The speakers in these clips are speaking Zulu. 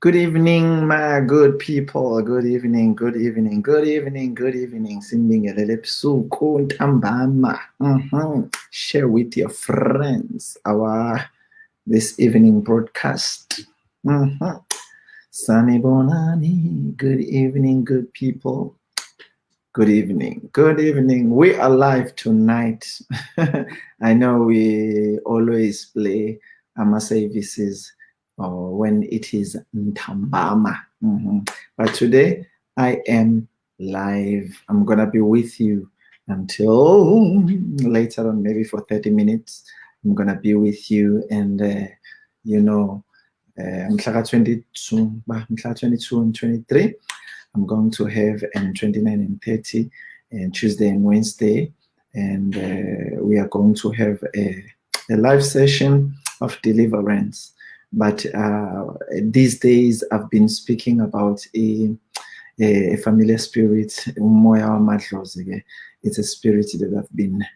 Good evening, my good people. Good evening, good evening, good evening, good evening. Mhm. Share with your friends our this evening broadcast. Mhm. Sanibonani. Good evening, good people. Good evening. Good evening. We are live tonight. I know we always play our services or when it is Ntambama. Mhm. But today I am live. I'm going to be with you until later on, maybe for 30 minutes. I'm to be with you and, uh, you know, uh, mhlaka 22, bah, mhlaka 22 and 23. I'm going to have and 29 and 30 and Tuesday and Wednesday. And uh, we are going to have a, a live session of deliverance. But uh, these days I've been speaking about a, a, familiar spirit, wamadlozi-ke. It's a spirit that I've been uh,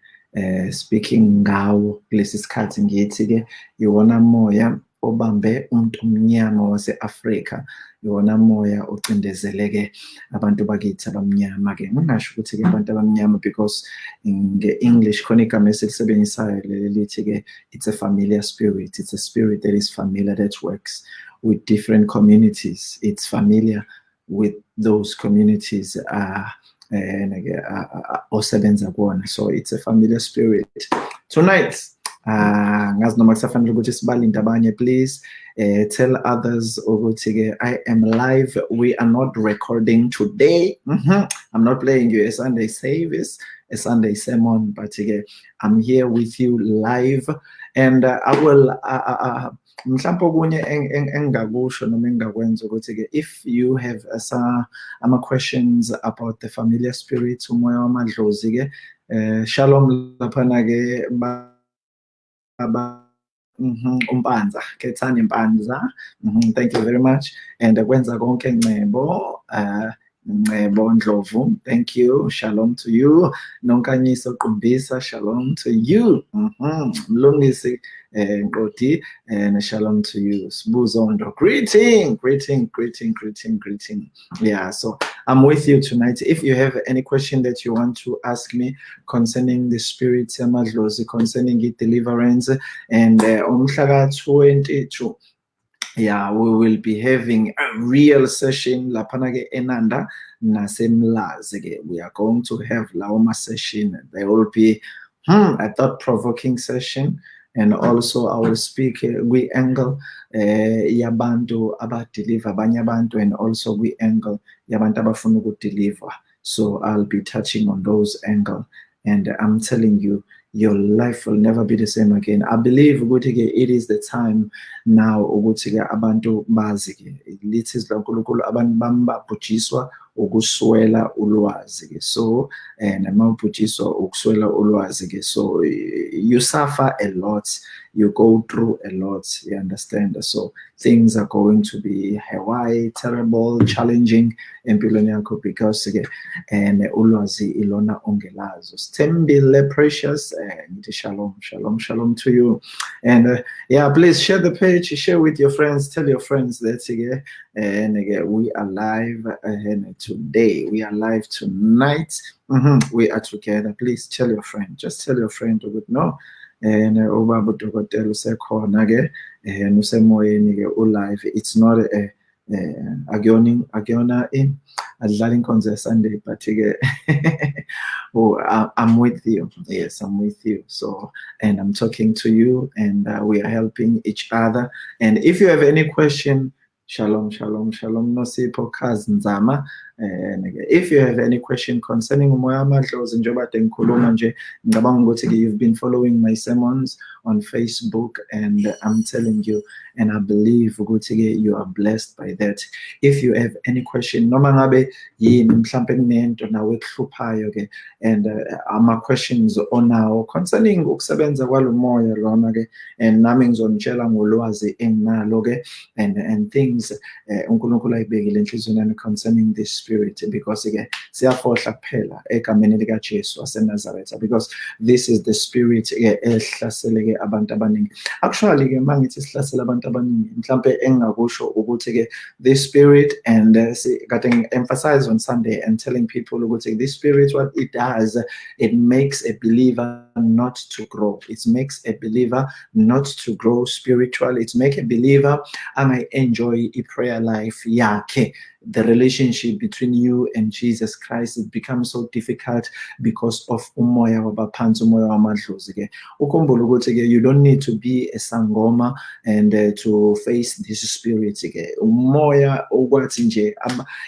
speaking ngawo kulesi sikhathi ngithi-ke iwona moya obambe umuntu omnyama wase-Afrika. Iwona moya ocindezeleke abantu bakithi abamnyama-ke ngingasho ukuthi-ke abantu abamnyama because nge-English khona igama esilisebenzisayo leli lithi-ke it's a familiar spirit. It's a spirit that is familiar that works with different communities. It's familiar with those communities uh, osebenza kuwona so it's a familiar spirit. Tonight uh ngazi noma kusafanele ukuthi sibalinde abanye please uh, tell others i am live. We are not recording today. Mm -hmm. i'm not playing you a sunday service a sunday sermon but-ke i'm here with you live. And uh, i will uh, uh, mhlawumbe okunye engingakusho noma engingakwenza ukuthi-ke if you have uh, ama-questions about the familiar spirit umoya wamadlozi-ke uh, shalom laphana-ke aba mhm umpanza khethani impanza mhm thank you very much. And kwenza konke ncebo uh ncebo ndlovu thank you. Shalom to you. Nonkanyiso qumbisa shalom to you. Mhm mlungisi eh nkodi and shalom to you. Sibuzondo greeting greeting greeting greeting greeting. Yeah so i'm with you tonight. If you have any question that you want to ask me concerning the spirit concerning it deliverance and uh, umhlaka 22 yeah we will be having a real session laphana ke enanda nasemlazi ke. We are going to have lawo ma session. They will be hmm, a thought provoking session. And also I will speak uh, we angle uh, yabantu abadeliver abanye abantu and also we angle yabantu abafuna ukudeliver so I'll be touching on those angle. And I'm telling you your life will never be the same again. I believe ukuthi it is the time now ukuthi abantu bazi ke lithi isilonkulunkulu abantu bambabhujiswa ukuswela ulwazi ke so and mawubhujiswa ukuswela ulwazi ke so you suffer a lot you go through a lot you understand? So things are going to be haywire terrible challenging empilweni yakho because ke and ulwazi ilona ongelazo. Sithembile precious and shalom shalom shalom to you. And uh, yeah please share the page share with your friends. Tell your friends that again and again we are live and today. We are live tonight. Mm -hmm. we are together. Please tell your friend. Just tell your friend would know and ubaba udokotela usekhona ke and usemoyeni ke ulive it's not a akuyona akuyona in. Adlala inkonzo Sunday but oh I'm with you. Yes I'm with you. So and I'm talking to you and uh, we are helping each other. And if you have any question shalom shalom shalom nzama. and if you have any question concerning umoya amadlozi njengoba kade ngikhuluma nje ngicabanga ukuthi-ke you've been following my sermons on Facebook and I'm telling you and I believe ukuthi-ke you are blessed by that. If you have any question noma ngabe yini mhlampe kunento nawe and uh, ama-questions onawo concerning ukusebenza kwalo moya lona-ke and nami ngizonitshela ngolwazi enginalo-ke and, and things uh, concerning this spirit because-ke siyafohla kuphela egameni likajesu wasenazaretha because this is the spirit-ke ehlaseleke abantu abaningi. Actually-ke uma ngithi sihlasela abantu abaningi mhlampe engingakusho ukuthi-ke this spirit and uh, kade emphasize on sunday and telling people ukuthi this spirit what it does it makes a believer not to grow. It makes a believer not to grow spiritually. It makes a believer I might enjoy a prayer life? Yakhe the relationship between you and Jesus Christ it becomes so difficult because of umoya wabaphansi umoya wamadlozi ke. Ukhumbule ukuthi you don't need to be a sangoma and uh, to face this spirit ke. Umoya okwathi nje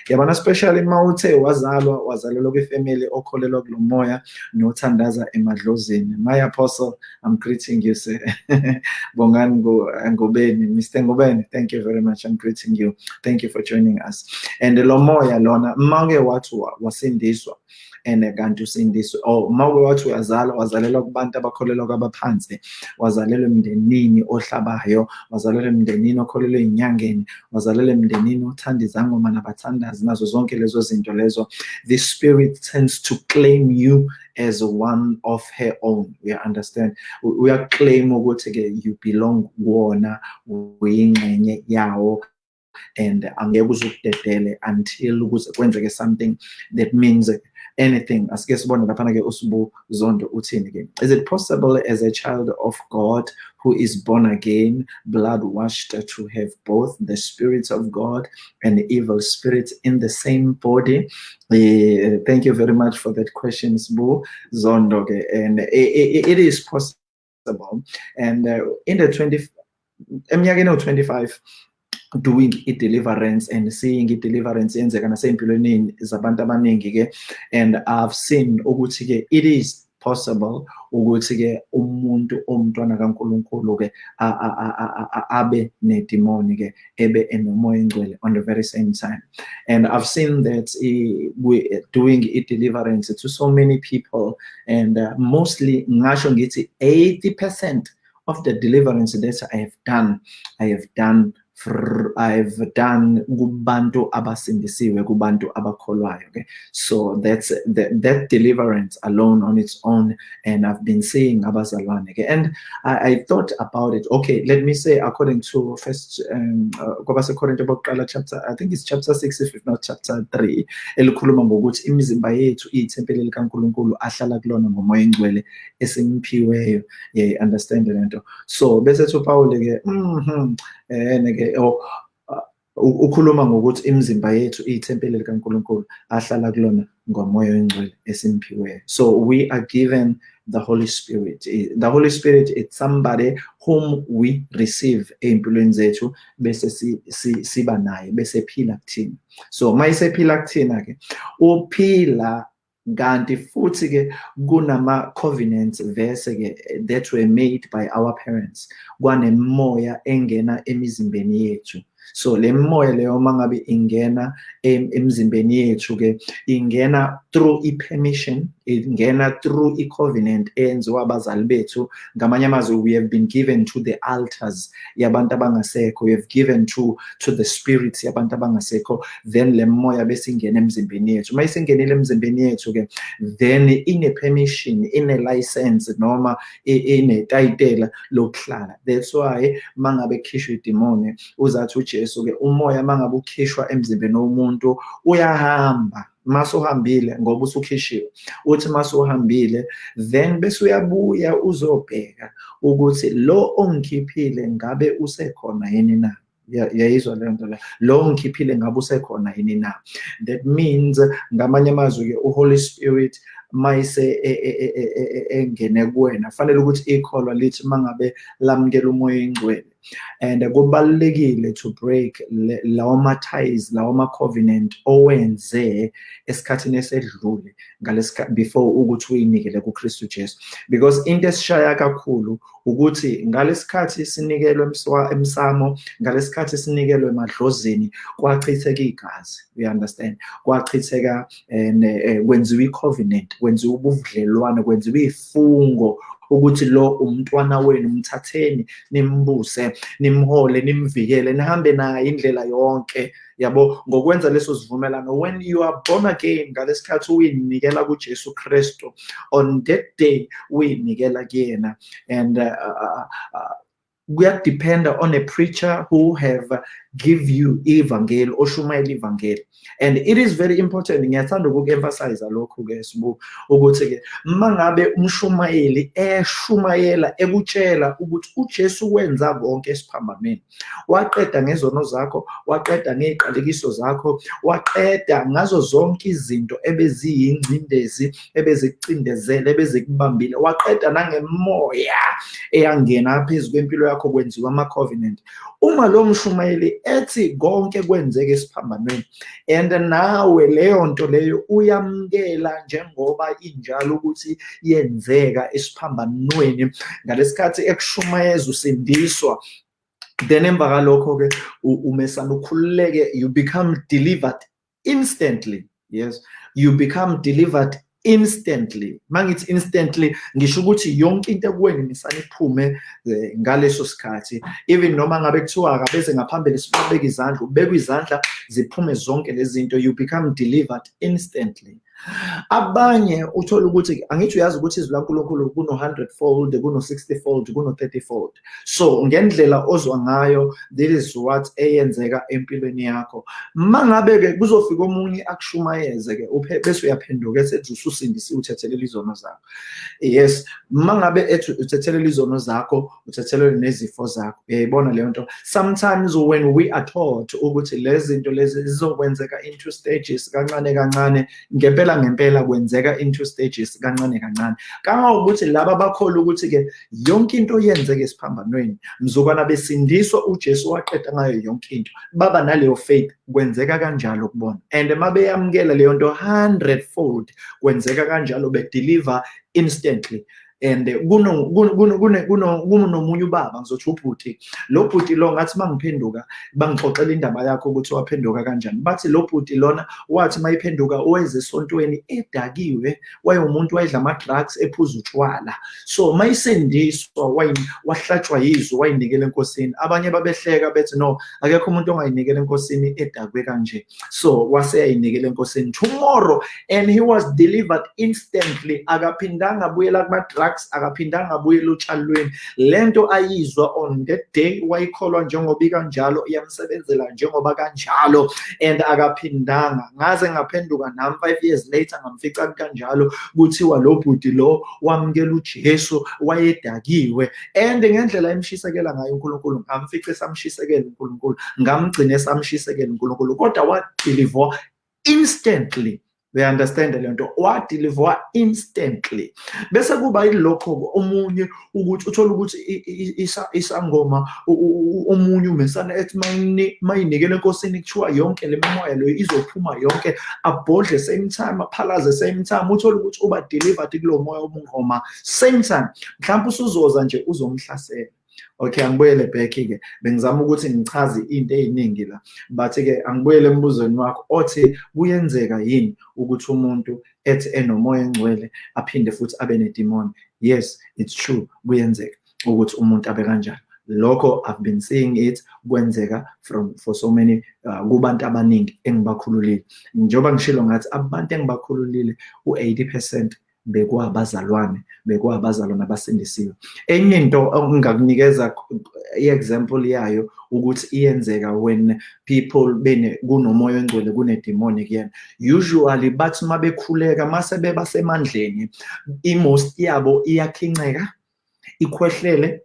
yabona especially mawuthe wazalwa wazalelwa kwifamily okholelwa kulo moya nothandaza emadlozini my apostle i'm greeting you sir. Bongani ngobeni mr ngobeni. Thank you very much. I'm greeting you. Thank you for joining us. And lo moya lona make wathi wasindiswa and kanti oh, usindiswe or make wathi uyazalwa wazalelwa kubantu abakholelwa kwabaphansi wazalelwa emndenini ohlabayo wazalelwa emndenini okholelwa ey'nyangeni wazalelwa emndenini othanda izangoma nabathandazi nazo zonke lezo zinto lezo. The spirit tends to claim you as one of her own we understand? Uyaclaim ukuthi-ke you belong kuwona uyingxenye yawo and angeke uze ukudedele until kuze kwenzeke something that means anything. Asike sibone laphana-ke usibu zondo uthini-ke is it possible as a child of god who is born again blood washed to have both the spirits of god and evil spirits in the same body? Uh, thank you very much for that question sibu zondo -ke. and it, it is possible. And uh, in the 20 eminyakeni ewu-25 doing i-deliverance and seeing i-deliverance yenzeka nasey'mpilweni zabantu abaningi-ke and i've seen ukuthi-ke it is possible ukuthi-ke umuntu omntwana kankulunkulu-ke abe nedimoni-ke ebe enomoya engcwele on the very same time. And i've seen that we doing i-deliverance to so many people and uh, mostly ngasho ngithi 80 percent of the deliverance that i have done i have done I've done kubantu abasindisiwe kubantu abakholwayo okay? So that's that, that deliverance alone on its own and I've been seeing abazalwane okay? And I, I thought about it. Okay let me say according to first um kwabase Korinto bokuqala chapter I think it's chapter 6 if not chapter 3 elikhuluma ngokuthi imizimba yethu iyithempeli likaNkuluNkulu ahlala kulona ngomoya engcwele esimphiweyo. Yeah understand lento so bese uPaul ke mhm eh ukhuluma ngokuthi imizimba yethu iyithempeli likaNkuluNkulu ahlala kulona ngomoya oyingcwele esimphiweyo so we are given the Holy Spirit. The Holy Spirit is somebody whom we receive ey'mpilweni zethu bese siba naye bese phila kuthina. So mayisephila kuthina ke uphila kanti futhi ke kunama covenants verse ke that were made by our parents kwanemoya engena emizimbeni yethu. So le moya leyo mangabe ingena emzimbeni yethu ke ingena through i-permission ingena through i-covenant eyenziwa abazali bethu. Ngamanye amazwi we have been given to the altars yabantu abangasekho. We have given to to the spirits yabantu abangasekho. Then le moya bese ingena emzimbeni yethu. Uma isingenile emzimbeni yethu ke then ine-permission ine-license noma inetayitela lokuhlala. That's why mangabe khishwa idimoni uzathi ujesu-ke umoya mangabe ukhishwa emzimbeni womuntu uyahamba. Masuhambile ngoba usukhishiwe uthi masuhambile then bese uyabuya uzobheka ukuthi lo ongikhiphile ngabe usekhona yini na? Yayizwa leyo nto leyo lo ngikhiphile ngabe usekhona yini na? That means ngamanye amazwi-ke uholy spirit mayise engene kuwena. Fanele ukuthi ikholwa lithi mangabe lamukela umoya ingcwele and kubalulekile to break lawo ma-ties lawo ma-covenant owenze esikhathini esedlule ngalesikhathi before ukuthi uyinikele kuKristu Jesu. Because into esishaya kakhulu ukuthi ngalesikhathi sinikelwe emsamo ngalesikhathi sinikelwe emadlozini kwachitheka igazi we understand? Kwachitheka and eh, kwenziwa i-covenant kwenziwa ubudlelwane kwenziwa ifungo ukuthi lo umntwana wenu mthatheni nimbuse nimhole nimvikele nihambe naye indlela yonke. Yabo ngokwenza leso sivumelano when you are born again ngalesikhathi uyinikela kuJesu Kristu on that day uyinikela kuyena. And uh, uh, uh, kuyadependa on a preacher who have give you ivangeli oshumayela ivangeli and it is very important ngiyathanda ukuku-emphasize lokhu-ke sibu ukuthi-ke uma ngabe umshumayeli eshumayela ekutshela ukuthi ujesu wenza konke esiphambanweni waqeda ngezono zakho waqeda ngey'qalekiso zakho waqeda ngazo zonke izinto ebeziyingcindezi ebezikucindezele ebezikubambile waqeda nangemoya eyangena phezu kwempilo yakho kwenziwa ama-covenant. Uma lo mshumayeli ethi konke kwenzeke esiphambanweni and nawe leyo nto leyo uyamukela njengoba injalo ukuthi yenzeka esiphambanweni. Ngalesikhathi ekushumayeza usindiswa then emva kalokho-ke umesana ukhululeke you become delivered instantly yes? You become delivered instantly. Mangithi instantly ngisho ukuthi yonke into ekuweni misana iphume eh, ngaleso sikhathi. Even noma ngabe kuthiwa akabeze ngaphambili sibabeka izandla ubeka izandla ziphume zonke lezi zinto you become delivered instantly. Abanye uthola ukuthi angithi uyazi ukuthi izwi laNkulunkulu kuno 100 fold kuno 60 fold kuno 30 fold. So ngendlela ozwa ngayo this is what eyenzeka empilweni yakho. Mangabe ke kuzofika omunye akushumayeze ke bese uyaphenduka esethi ususindisiwe uthethelela izono zakho. Yes mangabe ethi uthethelela izono zakho uthethelela nezifo zakho. Uyayibona leyo nto? Sometimes when we are taught ukuthi lezi zinto lezi zizokwenzeka into stages kancane kancane ngempela ngempela ngempela kwenzeka into stages kancane kancane. Kangangokuthi laba bakholwa ukuthi-ke yonke into yenzeke esiphambanweni. Mzukwana besindiswa ujesu waqeda ngayo yonke into. Baba naleyo faith kwenzeka kanjalo kubona. And uma beyamukela leyo nto 100 fold kwenzeka kanjalo bedeliver instantly. And kunomunye ubaba. Ngizothi ubhuti. Lo bhuti lo ngathi mangiphenduka bangixoxela indaba yakho ukuthi waphenduka kanjani. Bathi lo bhuti lona wathi mayiphenduka weze esontweni edakiwe wayewumuntu wayedla ama-drugs ephuza utshwala. So mayisendiswa wahlatshwa yizwe wayinikela enkosini. Abanye babehleka bethi no akekho umuntu ongayinikela enkosini edakwe kanje. So waseyayinikela enkosini. Tomorrow and he was delivered instantly. Akaphindanga abuyela kuma-drugs drugs akaphindanga abuyela otshalweni lento ayizwa on that day wayikholwa njengoba ikanjalo iyamsebenzela njengoba kanjalo and akaphindanga. Ngaze ngaphenduka nami five years later ngamfica kanjalo kuthiwa lo bhuti lo wamukela ujesu wayedakiwe. And ngendlela emshisekela ngayo unkulunkulu ngamfice samshisekela unkulunkulu ngamgcine samshisekela unkulunkulu kodwa wadeliver instantly. They understand le nto. Wadeliver instantly. Bese kuba yilokho omunye ukuthi uthola ukuthi isangoma omunye umesana ethi mayinikele enkosini kuthiwa yonke le mimoya leyo izophuma yonke abhodle same time aphalaze same time uthola ukuthi uba delivered kulo moya omungoma same time. Mhlawumbe usuzoza nje uzomhlasela. Okay angibuyele back-ke. Bengizama ukuthi ngichaze into ey'ningi la. But-ke angibuyele embuzweni wakho othi kuyenzeka yini ukuthi umuntu ethi enomoya engcwele aphinde futhi abe nedimoni? Yes it's true kuyenzeka ukuthi umuntu abe kanjalo lokho i've been seeing it kwenzeka from for so many uh, kubantu abaningi engibakhululile. Njengoba ngishilo ngathi abantu engibakhululile u-80 percent bekuwabazalwane bekuwabazalwane abasindisiwe. Enye into engakunikeza i-example yayo ukuthi iyenzeka when people bene kunomoya engcwele kune-demonic kuyena usually bathi uma bekhuleka mase beba semandleni i-most yabo iyakhinceka ikhwehlele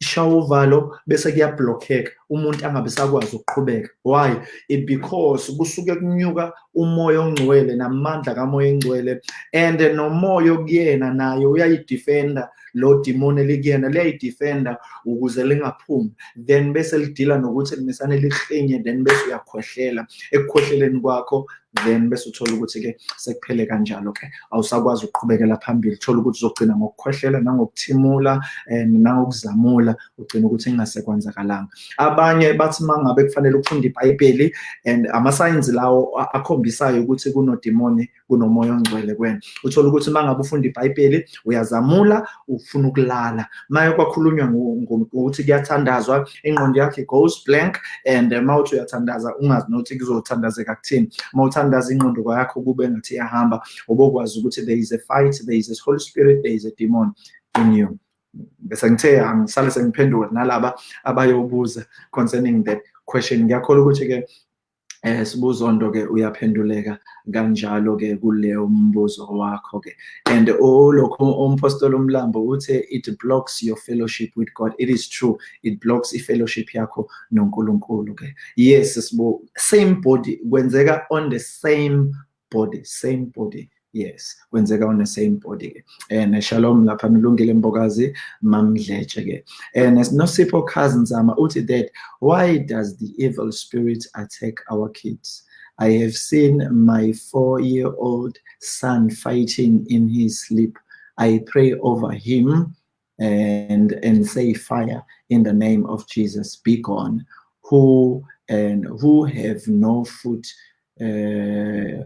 ishawa uvalo bese kuyablockeka umuntu angabe sakwazi ukuqhubeka. Why? It because kusuke kunyuka umoya ongcwele namandla kamoya engcwele and nomoya okuyena naye uyayidefenda lo demon elikuyena liyayidefenda ukuze lingaphumi. Then bese lidila nokuthi limisane lihlinye then bese uyakhohlela ekukhohleleni kwakho then bese uthola ukuthi-ke sekuphele kanjalo-ke awusakwazi ukuqhubekela phambili. Thola ukuthi uzogcina ngokukhohlela nangokuthimula and nangokuzamula ugcina ukuthi kungasekwenzakalanga abanye bathi uma ngabe kufanele ufunde ibhayibheli and amasayinsi lawo akhombisayo ukuthi kunodimoni kunomoya ongcwele kwena uthola ukuthi uma ngabe ufunda ibhayibheli uyazamula ufuna ukulala. Maye kwakhulunywa ukuthi kuyathandazwa ingqondo yakhe goes blank and uma uthi uyathandaza ungazi nokuthi kuzothandazeka kuthini. Uma uthandaza ingqondo yakho kube ngathi iyahamba. Ubokwazi ukuthi there is a fight there is a holy spirit there is a demon in you. Bese ngithe angisale sengiphendula nalaba abayobuza concerning that question. Ngiyakholwa ukuthi-ke eh sibuzondo ke uyaphenduleka kanjalo ke kuleyo mbuzo wakho ke and olokho umpostoli umlambo uthe it blocks your fellowship with God. It is true. It blocks i-fellowship yakho noNkulunkulu ke yes sibo same body kwenzeka on the same body same body. Yes kwenzeka on the same body ke. And shalom lapha nilungile mbokazi mamdletshe ke. And nosipho cousins ama uthi that why does the evil spirit attack our kids? I have seen my 4 year old son fighting in his sleep. I pray over him and and say fire in the name of jesus be gone. Who and who have no foot uh,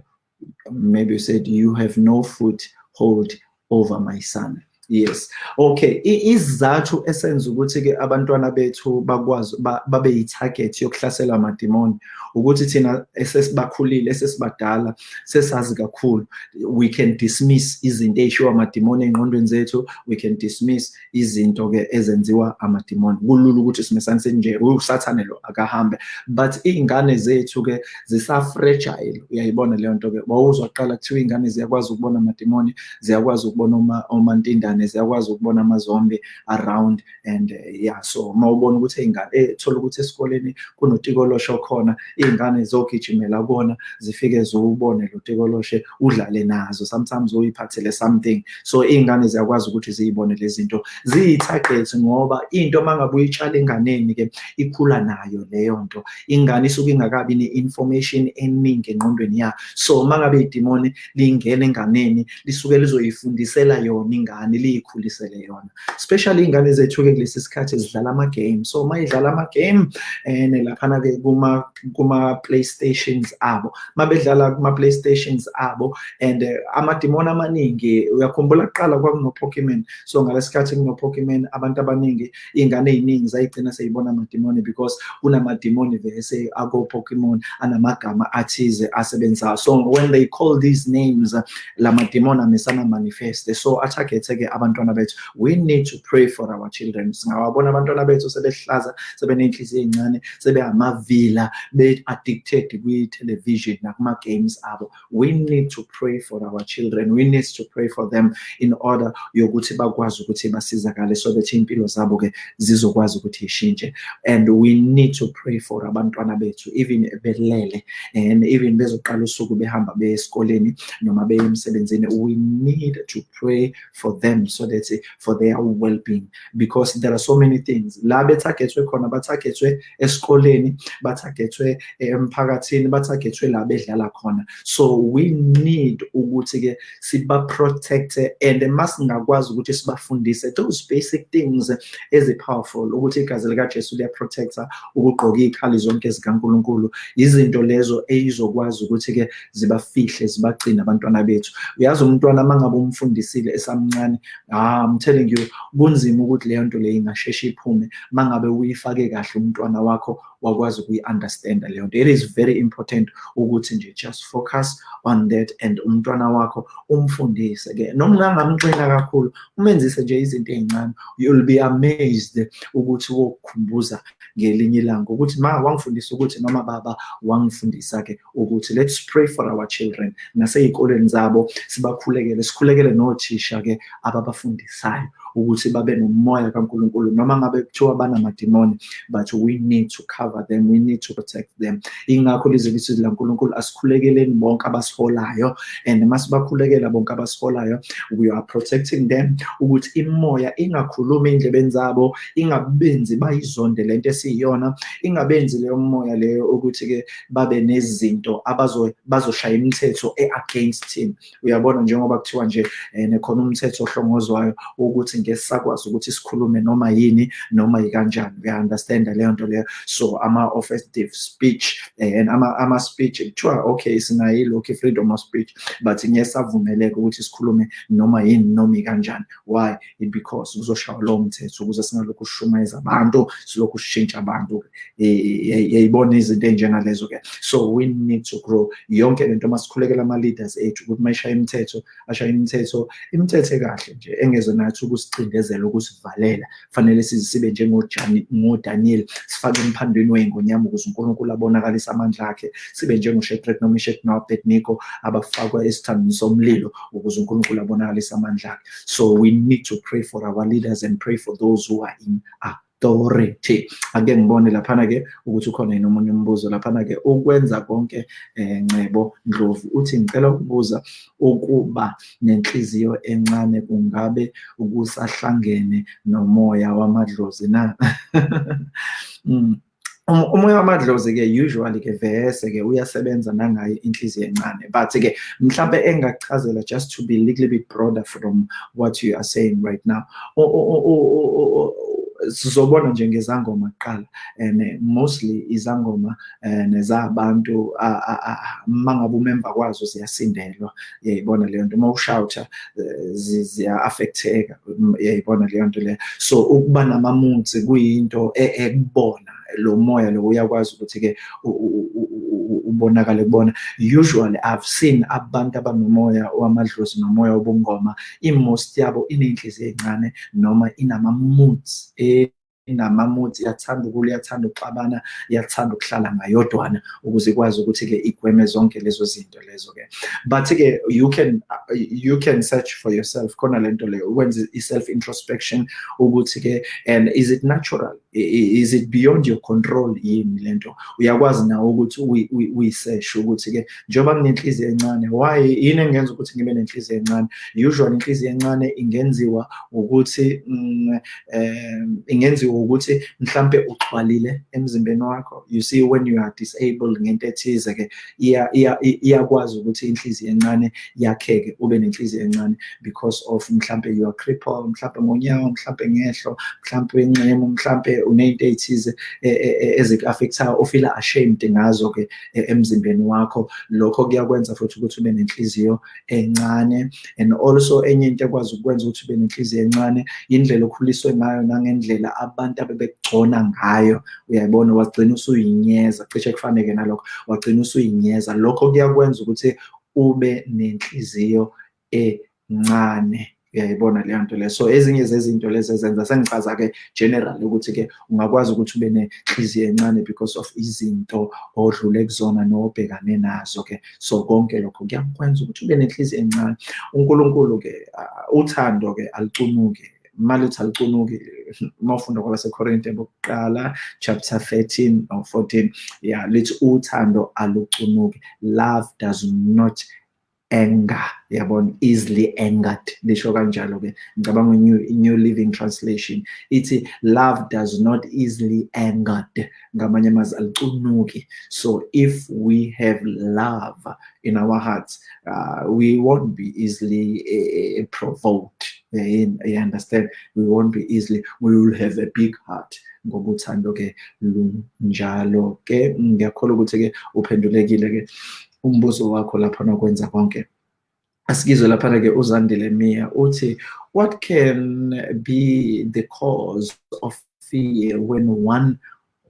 maybe you said you have no foothold over my son yes. Okay isizathu esenza ukuthi-ke abantwana bethu bakwazi babe yi-target yokuhlasela amadimoni ukuthi thina esesibakhulile esesibadala sesazi kakhulu we can dismiss izinto ey'shiwo amadimoni ey'ngqondweni zethu we can dismiss izinto-ke ezenziwa amadimoni. Kulula ukuthi simesanise nje usathane lo akahambe. But iy'ngane zethu-ke zisa-fragile uyayibona leyo nto-ke? Wawuzwa kuqala kuthiwa iy'ngane ziyakwazi ukubona amadimoni ziyakwazi ukubona omantindane ziyakwazi ukubona amazombi around and uh, yeah so uma ubona ukuthi iy'ngane ethola ukuthi esikoleni kunotikolosho khona iy'ngane zogijimela kubona zifike ziwubone lo tikoloshe udlale nazo sometimes uyiphathele something. So iy'ngane ziyakwazi ukuthi ziyibone lezi zinto. Ziyi-target ngoba into uma ngabe uyitshala enganeni-ke ikhula nayo leyo nto. Ingane isuke ingakabi ne-information eningi engqondweni yayo. So uma ngabe idimoni lingena enganeni lisuke lizoyifundisela yona ingane liyikhulisele yona. Especially iy'ngane zethu-ke kulesi sikhathi zidlala ama-game so uma idlala ama-game and laphana-ke kuma-playstations abo. Uma bedlala kuma-playstations abo and uh, amadimoni amaningi uyakhumbula kuqala kwakuno-pokemon so ngalesi sikhathi kuno-pokemon abantu abaningi iy'ngane ey'ningi zayigcina seyibona amadimoni because kunamadimoni vese ako-pokemon anamagama athize asebenzayo. So when they call these names la madimoni amesana manifeste. So atargethe-ke abantwana bethu. We need to pray for our children. Singawabona abantwana bethu sebehlaza sebeney'nhliziyo ey'ncane sebehamavila be-addicted kwi-television nakuma-games abo. We need to pray for our children. We need to pray for them in order yokuthi bakwazi ukuthi basizakale so that iy'mpilo zabo-ke zizokwazi ukuthi ishintshe and we need to pray for abantwana bethu even belele and even bezoqala usuku behamba beye esikoleni noma beye emsebenzini. We need to pray for them so that for their well-being. Because there are so many things. La bethagethwe khona bathagethwe esikoleni bathagethwe emphakathini bathagethwe la bedlala khona. So we need ukuthi-ke siba-protecte and masingakwazi ukuthi sibafundise those basic things ezi-powerful ukuthi igazi likajesu liyaprotecta ukugqoka iy'khali zonke zikankulunkulu. Izinto lezo eyizokwazi ukuthi-ke zibafihle zibagcine abantwana bethu. Uyazi umntwana uma ngabe umfundisile esamncane ah, I'm telling you kunzima ukuthi leyo nto leyo ingasheshe iphume. Uma ngabe uyifake kahle umntwana wakho wakwazi ukuyi-understanda leyo nto. It is very important ukuthi nje just focus on that and umntwana wakho umfundise-ke noma ungangamxina kakhulu umenzise nje izinto ey'ncane you'll be amazed ukuthi wokukhumbuza ngelinye ilanga ukuthi ma wangifundisa ukuthi noma baba wangifundisa-ke ukuthi let's pray for our children. Nasey'koleni zabo sibakhulekele sikhulekele nothisha-ke para fundição ukuthi babe nomoya kaNkulunkulu noma ngabe kuthiwa banamadimoni but we need to cover them we need to protect them. Ingakho lizwe likaNkulunkulu asikhulekeleni bonke abasiholayo and masibakhulekela bonke abasiholayo we are protecting them ukuthi imoya ingakhulumi endlebeni zabo ingabenzi bayizonde lento esiyiyona ingabenzi leyo moya leyo ukuthi-ke babe nezinto bazoshaya imithetho e-against him. Uyabona njengoba kuthiwa nje um khona umthetho ohlongozwayo ukuthi ngeke sakwazi ukuthi sikhulume noma yini noma yikanjani uya-understanda leyo nto leyo? So ama-offensive speech and ama-speech kuthiwa okay sinayo ilokhu i-freedom of speech but ngeke savumeleka ukuthi sikhulume noma yini noma ikanjani. Why? Because kuzoshaywa lowo mthetho ukuze singalokhu sishumayeza abantu silokhu sishintsha abantu yayibona izinto ey'njengalezo-ke. So we need to grow. Yonke lento masikhulekela ama-leaders ethu ukuthi mayishaya imithetho ashaya imithetho imithetho ekahle nje engezwe nathi ukusivalela fanele sibe njengodaniel sifake emphandweni wey'ngonyama ukuze unkulunkulu abonakalise amandla akhe. Sibe abafakwa somlilo ukuze unkulunkulu abonakalise amandla akhe. So we need to pray for our leaders and pray for those who are in authority ake ngibone laphana-ke ukuthi ukhona yini omunye umbuzo laphana-ke ukwenza konke um ncebo ndlovu. Uthi ngicela ukubuza ukuba nenhliziyo encane kungabe ukusahlangene nomoya wamadlozi na? Mm. umoya wamadlozi-ke usually-ke vese-ke uyasebenza nangayo inhliziyo encane. But-ke mhlampe engakuchazela just to be a little bit broader from what you are saying right now sizobona nje ngezangoma kuqala and mostly izangoma nezabantu mangabe umemba kwazo ziyasindelwa yayibona leyo nto. Uma ushawutha ziya-affecteka yayibona leyo nto leyo so ukuba namamunzi kuyinto ekubona lo moya lo uyakwazi ukuthi-ke ubonakale kubona. Usually i've seen abantu abanomoya wamadlozi nomoya wobungoma. Imost yabo iney'nhliziyo ey'ncane noma inama-moods inama-moods iyathanda ukula iyathanda ukuxabana iyathanda ukuhlala ngayodwana ukuze ikwazi ukuthi-ke igweme zonke lezo zinto lezo-ke. But-ke you can you can search for yourself. Khona le nto leyo ukwenza i-self introspection ukuthi-ke and is it natural? Is it beyond your control yini lento uyakwazi nawe ukuthi uyiseshe ukuthi-ke njengoba nginenhliziyo encane why yini engenza ukuthi ngibe nenhliziyo encane? Usually inhliziyo encane ingenziwa ukuthi um ingenziwa ukuthi mhlampe uxhwalile emzimbeni wakho. You see when you are disabled ngento ethize-ke iyakwazi ukuthi inhliziyo encane yakheke ube nenhliziyo encane because of mhlampe you are crippled mhlampe ngonyawo mhlampe ngehlo mhlampe enxemu mhlampe uney'nto ey'thize eziku-affectayo ofila ashamed ngazo-ke emzimbeni wakho. Lokho kuyakwenza futhi ukuthi ube nenhliziyo encane. And also enye into ekwazi ukwenza ukuthi ube nenhliziyo encane indlela okhuliswe ngayo nangendlela abantu abebekugcona ngayo. Uyayibona wagcina usuyinyeza cishe kufaneke nalokho wagcina usuyinyeza. Lokho kuyakwenza ukuthi ube nenhliziyo encane. Uyayibona leyo nto leyo so ezinye zezinto lezi ezenza sengichaza-ke general ukuthi-ke ungakwazi ukuthi ube nenhliziyo encane because of izinto odlule kuzona nobhekane nazo-ke. So konke lokho kuyakwenza ukuthi ube nenhliziyo encane. Unkulunkulu-ke uthando-ke alucunuke mali uthi alucunuki uma ufunda kwabasekorinte bokuqala chapter 13 or 14 yeah lithi uthando alucunuki love does not anger yabona? Easily angered lisho kanjalo ke ngicabanga new new living translation ithi love does not easily angered ngamanye amazwi alicunuki so if we have love in our hearts uh, we won't be easily uh, provoked you understand we won't be easily we will have a big heart. Ngoba uthando ke lunjalo ke ngiyakholwa ukuthi ke uphendulekile ke umbuzo wakho lapha nokwenza konke. Asikizwe laphana ke uzandile mia uthi what can be the cause of fear when one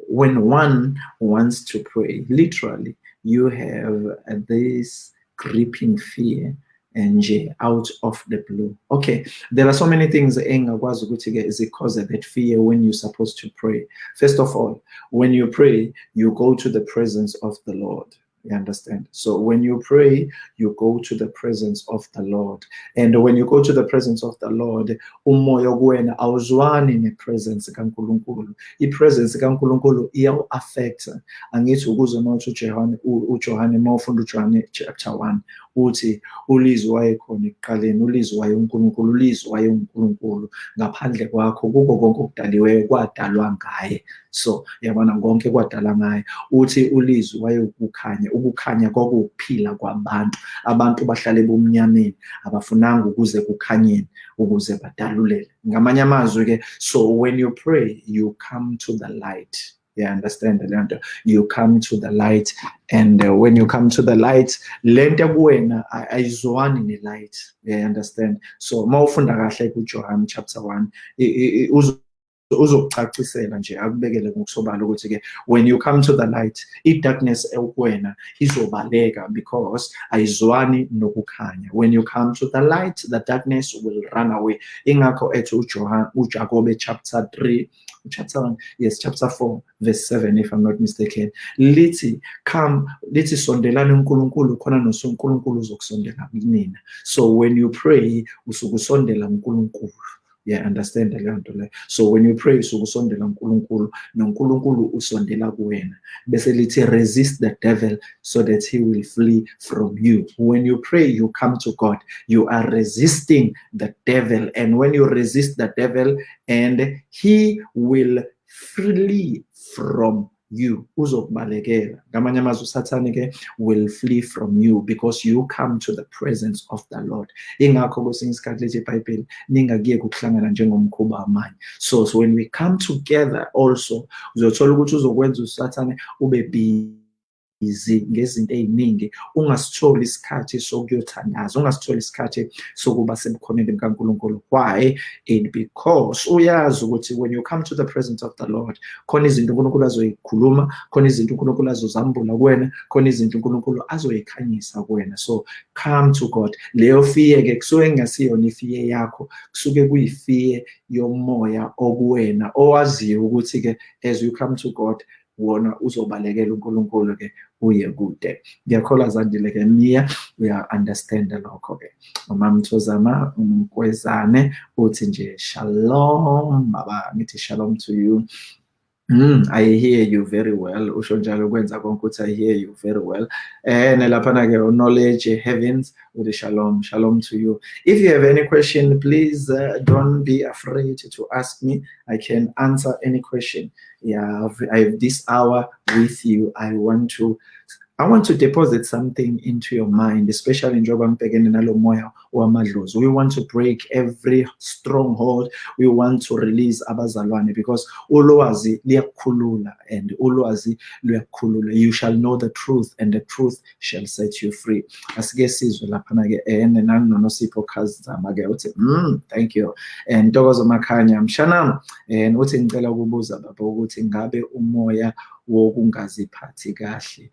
when one wants to pray? Literally you have this gripping fear and out of the blue okay there are so many things engakwazi ukuthi-ke zicause that fear when you're supposed to pray first of all when you pray you go to the presence of the lord You understand? So when you pray, you go to the presence of the Lord. And when you go to the presence of the Lord, umoya kuwena awuzwani nepresence kaNkulunkulu. Ipresence kaNkulunkulu iyawu-affecta. Angithi ukuze mawuthi uJohane uJohane mawufunda uJohane chapter 1 uthi ulizwi wayekhona ekuqaleni ulizwi waye uNkulunkulu ulizwi waye uNkulunkulu ngaphandle kwakho kuko konke okudaliweyo kwadalwa ngaye. So yabona konke kwadala ngaye. Uthi ulizwi waye ukukhanya ukukhanya kwakuwukuphila kwabantu. Abantu bahlale bomnyameni abafunanga ukuze kukhanyeni ukuze badalulele. Ngamanye amazwi-ke so when you pray you come to the light. Yeah understand lento you come to the light and uh, when you come to the light lento kuwena ayizwani ne-light. Yeah understand. So mawufunda kahle kuJohn chapter 1 uzokucacisela nje akubekele ngokusobala ukuthi-ke when you come to the light i-darkness ekuwena izobaleka because ayizwani nokukhanya. When you come to the light the darkness will run away. Ingakho ethi uJohn uJakobe chapter 3 chapter 1 yes chapter 4 verse 7 if i'm not mistaken lithi come lithi sondelani uNkulunkulu khona nosunkulunkulu uzokusondela kunina so when you pray usuke usondela uNkulunkulu. Yeah understand leyo nto so when you pray usuke usondela uNkulunkulu noNkulunkulu usondela kuwena. Bese lithi resist the devil so that he will flee from you. When you pray you come to God. You are resisting the devil. And when you resist the devil and he will flee from you uzokubalekela. Ngamanye amazwi usathane ke will flee from you because you come to the presence of the lord. Ingakho kwesinye isikhathi lethi ibhayibheli ningakuye ukuhlangana njengomkhuba wamanye. So, so when we come together also uzothola ukuthi uzokwenza usathane ube busy ngezinto ey'ningi ungasitholi isikhathi sokuyothandaza ungasitholi isikhathi sokuba sebukhoneni bukankulunkulu why? It because uyazi ukuthi when you come to the presence of the lord khona izinto unkulunkulu azoyikhuluma khona izinto unkulunkulu azozambula kuwena khona izinto unkulunkulu azoyikhanyisa kuwena. So come to god. Leyo fiye-ke kusuke kungasiyona ifiye yakho kusuke kuyifiye yomoya okuwena owaziyo ukuthi-ke as you come to god wona uzobalekela uNkulunkulu-ke uye kude. Ngiyakholwa zandile-ke Mia uya-understanda lokho-ke umamthozama umkwezane uthi nje shalom baba. Ngithi shalom to you Mm, I hear you very well. Usho njalo kwenza I hear you very well. And laphana ke knowledge heavens with shalom. Shalom to you. If you have any question, please uh, don't be afraid to ask me. I can answer any question. Yeah, I have this hour with you. I want to I want to deposit something into your mind, especially in Joba Mpegeni nalo moya wamadlozi. We want to break every stronghold. We want to release abazalwane because ulwazi liyakhulula and ulwazi luyakhulula. You shall know the truth and the truth shall set you free. Asike sizwe laphana ke ene nanonosipho khazama ke uthi mm thank you. And Ntokozo Makhanya mshana and uthi ngicela ukubuza baba ukuthi umoya wokungaziphathi kahle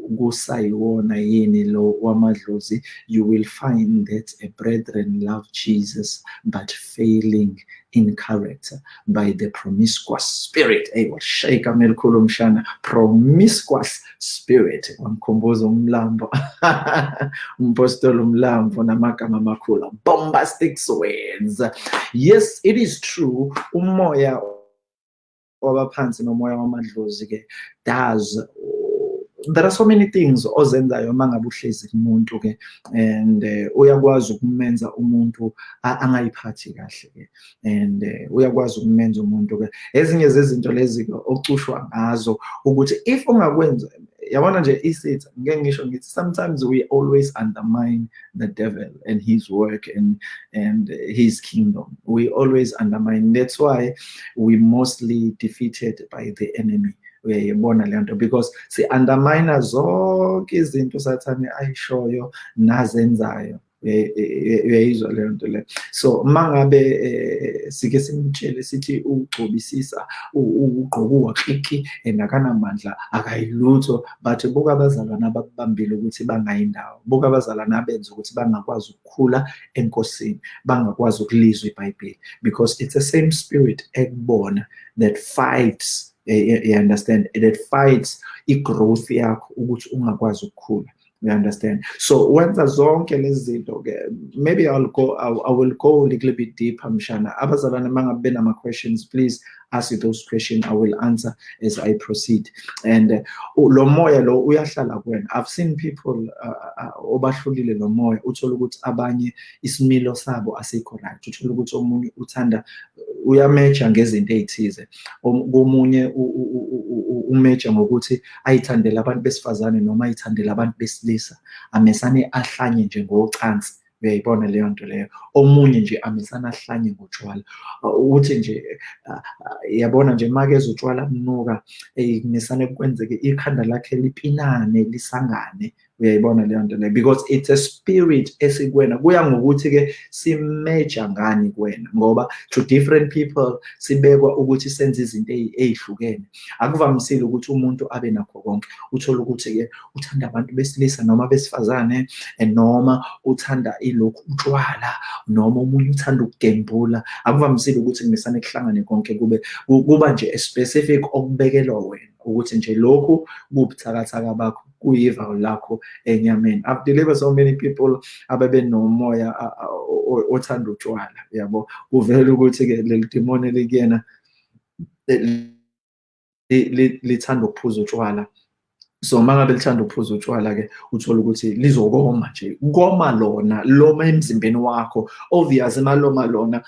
kusayiwona yini lo wamadlozi? You will find that a brethren love Jesus but failing in character by the promiscuous spirit. Hey washayika melikhulu mshana. Promiscuous spirit. Wamkhumbuza umlambo. Umpostoli umlambo namagama amakhulu. Bombastic words. Yes it is true. Umoya wabaphansi nomoya wamadlozi-ke does there are so many things ozenzayo uma ngabe uhlezi kumuntu-ke and uh, uyakwazi ukumenza umuntu angayiphathi kahle-ke and uh, uyakwazi ukumenza umuntu-ke. Ezinye zezinto lezi-ke ocushwa ngazo ukuthi if ungakwenza yabona nje isithi ngeke ngisho ngithi sometimes we always undermine the devil and his work and and his kingdom. We always undermine. That's why we mostly defeated by the enemy uyayibona le nto. Because si-undermine zonke izinto sathane ayishoyo nazenzayo. Uyayizwa leyo nto leyo so uma ngabe sike simtshele sithi ugcobisisa ugqokuwa kliki and akanamandla akayilutho. But buka abazalwane abakubambile ukuthi bangayindawo buka abazalwane abenza ukuthi bangakwazi ukukhula enkosini bangakwazi ukulizwa ibhayibheli. Because it's the same spirit ekubona that fights you understand? That fights i-growth yakho ukuthi ungakwazi ukukhula. You understand? So wenza zonke lezi zinto ke maybe i'll go I, I will go a little bit deeper mshana. Abazalwane mangabe benama questions please ask you those questions i will answer as i proceed. And uh, lo moya lo uyahlala kuwena. I've seen people uh, uh, obahlulile lo moya uthola ukuthi abanye isimilo sabo asikho right. Uthola ukuthi omunye uthanda uyameja ngezinto ezithize komunye umeja ngokuthi ayithandele abantu besifazane noma ayithandele abantu besilisa. Amesane ahlanye nje ngocansi. Uyayibona leyo nto leyo? Omunye nje amesana ahlanye ngotshwala. Uthi nje yabona nje make ezotshwala bunuka kumesane kwenzeke ikhanda lakhe lipinane lisangane. Uyayibona leyo nto leyo because it's a spirit esikwena. Kuya ngokuthi-ke simeja ngani kuwena? Ngoba to different people sibekwa ukuthi senze izinto ey'hlukene akuvamisile ukuthi umuntu abe nakho konke. Uthole ukuthi-ke uthanda abantu besilisa noma besifazane noma uthanda ilokhu utshwala noma omunye uthanda ukugembula. Akuvamisile ukuthi kumesane kuhlangane konke kube kuba nje a specific okubekelwa wena. Ukuthi nje lokhu kubuthakathaka bakho kuyiva lakho enyameni. I've delivered so many people ababe nomoya othanda utshwala yabo? Kuvela ukuthi-ke leli demoni likuyena lithanda ukuphuza utshwala. So mangabe lithanda ukuphuza utshwala-ke uthola ukuthi lizokoma nje koma lona loma emzimbeni wakho obvious maloma lona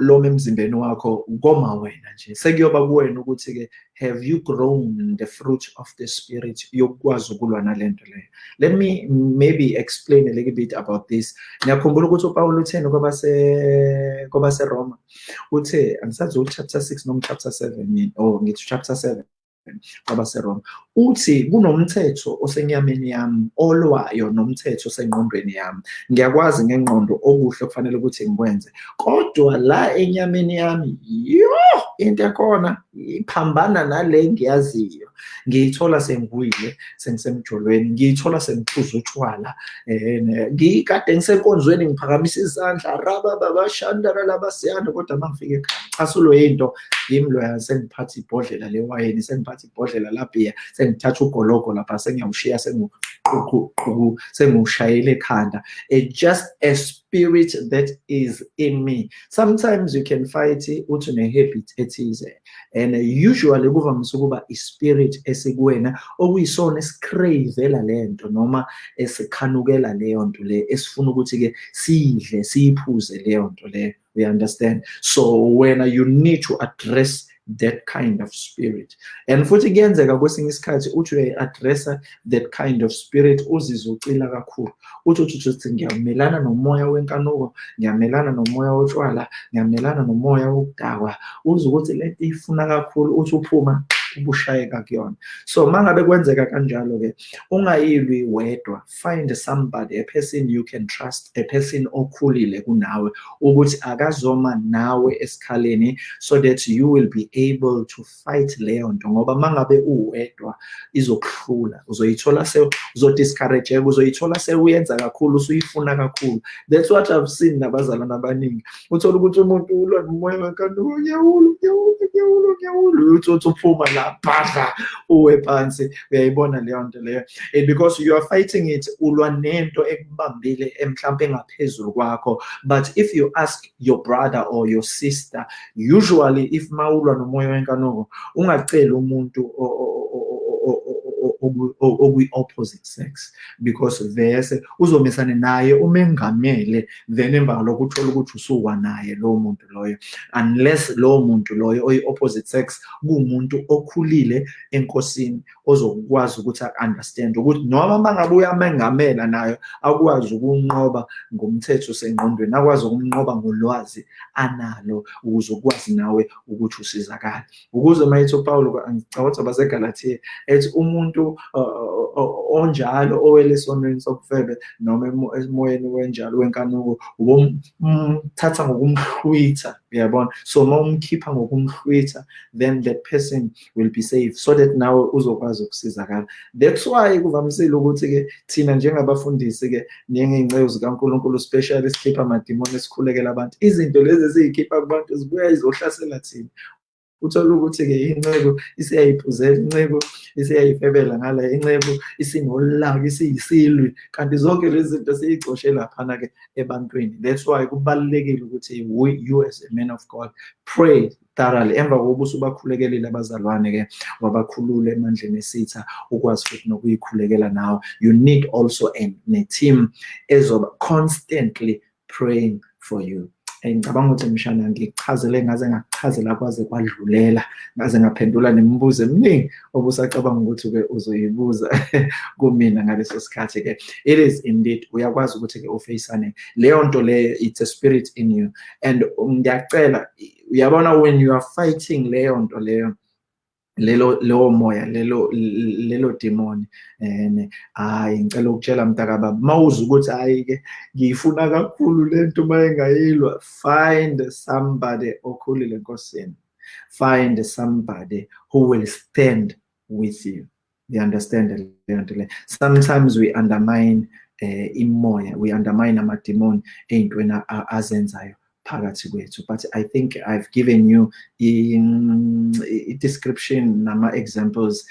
loma emzimbeni wakho koma wena nje. Sekuyoba kuwena ukuthi-ke have you grown the fruit of the spirit yokukwazi ukulwa nale nto leyo? Let me maybe explain a little bit about this. Ngiyakhumbula ukuthi upawulo utheni kwabaseroma uthe angisazi chapter 6 noma chapter 7 or ngithi chapter 7 kwabaseroma. Uthi kunomthetho osenyameni yami olwayo nomthetho osengqondweni yami. Ngiyakwazi ngengqondo okuhle kufanele ukuthi ngikwenze. Kodwa la enyameni yami yo into ekhona iphambana nale ngiyaziyo ngiyithola sengwile sengisemjolweni ngiyithola sengiphuza utshwala um ngikade ngisenkonzweni ngiphakamisa izandla rabababashandara labasiyanda kodwa uma ngifike ekhaya asulo yinto. Yimi loya sengiphatha ibhodlela lewayini sengiphatha ibhodlela labhiya sengithatha ugologo lapha sengiyawushiya sengiwushayela ekhanda. Just a spirit that is in me. Sometimes you can fight uthi une-habit ethize and usually kuvamise ukuba ispirit esikuwena okuyisona esikreyivela le nto noma esikhanukela leyo nto le esifuna ukuthi-ke siyidle siyiphuze leyo nto leyo we understand? So when you need to address that kind of spirit. And futhi kuyenzeka kwesinye isikhathi uthi uyayi-addressa that kind of spirit uzizwe ucila kakhulu. Uthi uthi uthi ngiyamelana nomoya wenkanuko ngiyamelana nomoya wotshwala ngiyamelana nomoya wokudakwa. Uze ukuthi lento ifuna kakhulu uthi uphuma ubushayeka kuyona. So mangabe kwenzeka kanjalo-ke ungayilwi wedwa find somebody a person you can trust a person okhulile kunawe ukuthi akazoma nawe esikhaleni so that you will be able to fight leyo nto. Ngoba mangabe uwedwa izokuhlula uzoyithola uzodiscourageka uzoyithola sewuyenza kakhulu usuyifuna kakhulu. That's what i've seen nabazalwane abaningi. Uthola ukuthi umuntu ulwa nomoya wenkanuko ngiyawulwa ngiyawulwa ngiyawulwa ngiyawulwa uthi uthi uphuma la. Bhadla uwe phansi. Uyayibona leyo nto leyo. And because you are fighting it ulwa nento ekubambile mhlawumbe engaphezulu kwakho. But if you ask your brother or your sister usually if mawulwa nomoya wenkanuko ungaceli umuntu okwi-opposite sex because vese uzomesane naye umengamele then emva ngalokho uthola ukuthi usuwa naye lowo muntu loyo. Unless lowo muntu loyo oyi-opposite sex kuwumuntu okhulile enkosini ozokwazi ukuthi a-understand ukuthi noma uma ngabe uyamengamela nayo akwazi ukunqoba ngomthetho sengqondweni akwazi ukumnqoba ngolwazi analo ukuze ukwazi nawe ukuthi usizakale. Ukuze uma ethi upawulo ngicabanga basegalatiya ethi umuntu onjalo owele esonweni sobufebe noma emoyeni wenjalo wenkanuko ubomthatha ngokumhlwitha uyabona? So uma umkhipha ngokumhlwitha then that person will be safe so that nawe uzokwazi ukusizakala. That's why kuvamisile ukuthi-ke thina njengabafundisi-ke njengey'nceku zikankulunkulu specially sikhipha amadimoni esikhulekela abantu. Izinto lezi eziyikhipha kubantu zibuya zizohlasela thina. Uthola ukuthi-ke inceku isiyayiphuzela inceku isiyayifebela ngala inceku isinolaka isiyisilwi. Kanti zonke lezi zinto siyicoshe laphana-ke ebantwini. That's why kubalulekile ukuthi you as a man of god pray thoroughly. Emva kokuba usubakhulekelile abazalwane-ke wabakhulula emandleni esitha ukwazi futhi nokuyikhulekela nawe. You need also ne-team ezoba constantly praying for you. Ngicabanga ukuthi mshana ngikuchazele ngaze ngakuchazela kwaze kwadlulela ngaze ngaphendula nemibuzo eminingi obusacabanga ukuthi-ke uzoyibuza kumina ngaleso sikhathi-ke. It is indeed uyakwazi ukuthi-ke ufeyisane. Leyo nto leyo it's a spirit in you. And ngiyacela uyabona when you are fighting leyo nto leyo lelo lewo moya lelo lelo demon and hayi ngicela ukutshela mntakababa mawuza ukuthi hayi ke ngiyifuna kakhulu lento mayengayilwa find somebody okhulile enkosini. Find somebody who will stand with you. You understand sometimes we undermine uh, imoya we undermine amademoni ey'ntweni azenzayo. Phakathi but i think i've given you i-description nama-examples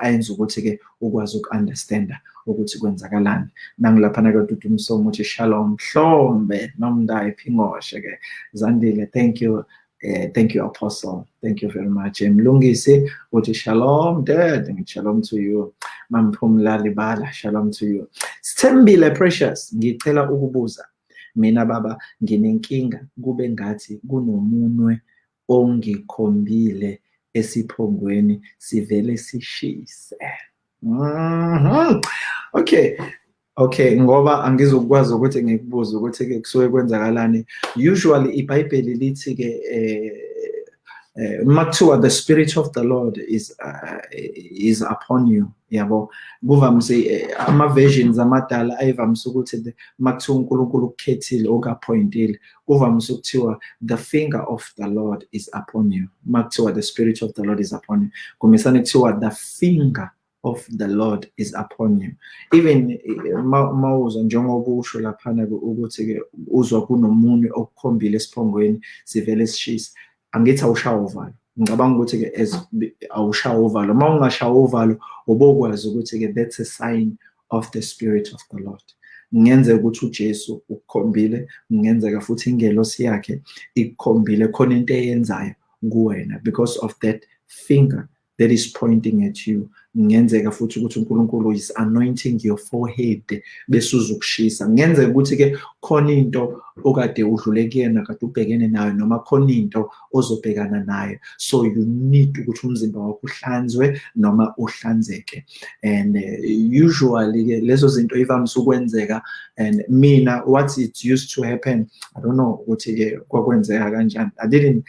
ayenza ukuthi-ke ukwazi uku-understanda ukuthi kwenzakalani nangilaphana-ke tutu umsomo uthi shalom hlombe nomndayi phingoshe-ke zandile thank you Uh, thank you, Apostle. Thank you very much. Mlungisi, uthi shalom, dad. Shalom to you. Mamphumla libala, shalom to you. Sithembile precious, ngicela ukubuza. Mina baba nginenkinga kube ngathi kunomunwe ongikhombile esiphongweni sivele sishise. Mhm. Okay. Okay ngoba angizokwazi ukuthi ngikubuze ukuthi-ke kusuke kwenzakalani. Usually ibhayibheli lithi-ke eh makuthiwa the spirit of the lord is uh, is upon you. Yabo? Kuvamise eh, ama-versions amadala ayivamise ukuthi makuthiwa unkulunkulu ukukhethile okappointile kuvamise ukuthiwa the finger of the lord is upon you. Makuthiwa the spirit of the lord is upon you. Kumisane kuthiwa the finger of the lord is upon you. Even eh, mawuzwa njengoba usho laphana-ke ukuthi-ke uzwa kunomunye okukhombile esiphongweni sivele sishisa angithi awushawa uvalo ngicabanga ukuthi-ke as awushawa uvalo uma ungashawa uvalo ubokwazi ukuthi-ke that's a sign of the spirit of the lord. Kungenzeka ukuthi ujesu ukukhombile kungenzeka futhi ingelosi yakhe ikukhombile khona into eyenzayo kuwena because of that finger that is pointing at you. Kungenzeka futhi ukuthi uNkulunkulu is anointing your forehead bese uzukushisa kungenzeka ukuthi-ke khona into okade udlule kuyena kade ubhekene nayo noma khona into ozobhekana nayo. So you need ukuthi umzimba wakho uhlanzwe noma uhlanzeke. And uh, usually-ke lezo zinto ivamise ukwenzeka. And mina what it used to happen i don't know ukuthi-ke kwakwenzeka kanjani. I didn't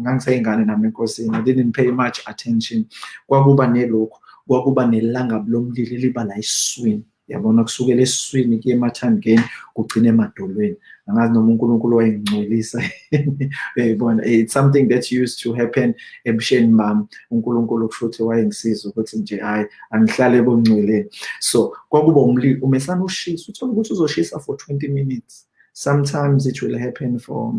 ngangiseyingane nami enkosini i didn't pay much attention. Kwakuba nelokhu kwakuba nelangabi lomlilo liba la esiswini. Yabona kusukela esiswini kuye emathandikeni kugcina emadolweni. Angazi noma unkulunkulu wayengingcolisa uyayibona? It's something that used to happen ebusheni bami unkulunkulu kusho ukuthi wayengisiza ukuthi nje hhayi angihlale bongcweleni so kwakuba umlilo umesana ushisa uthola ukuthi uzoshisa for 20 minutes. Sometimes it will happen for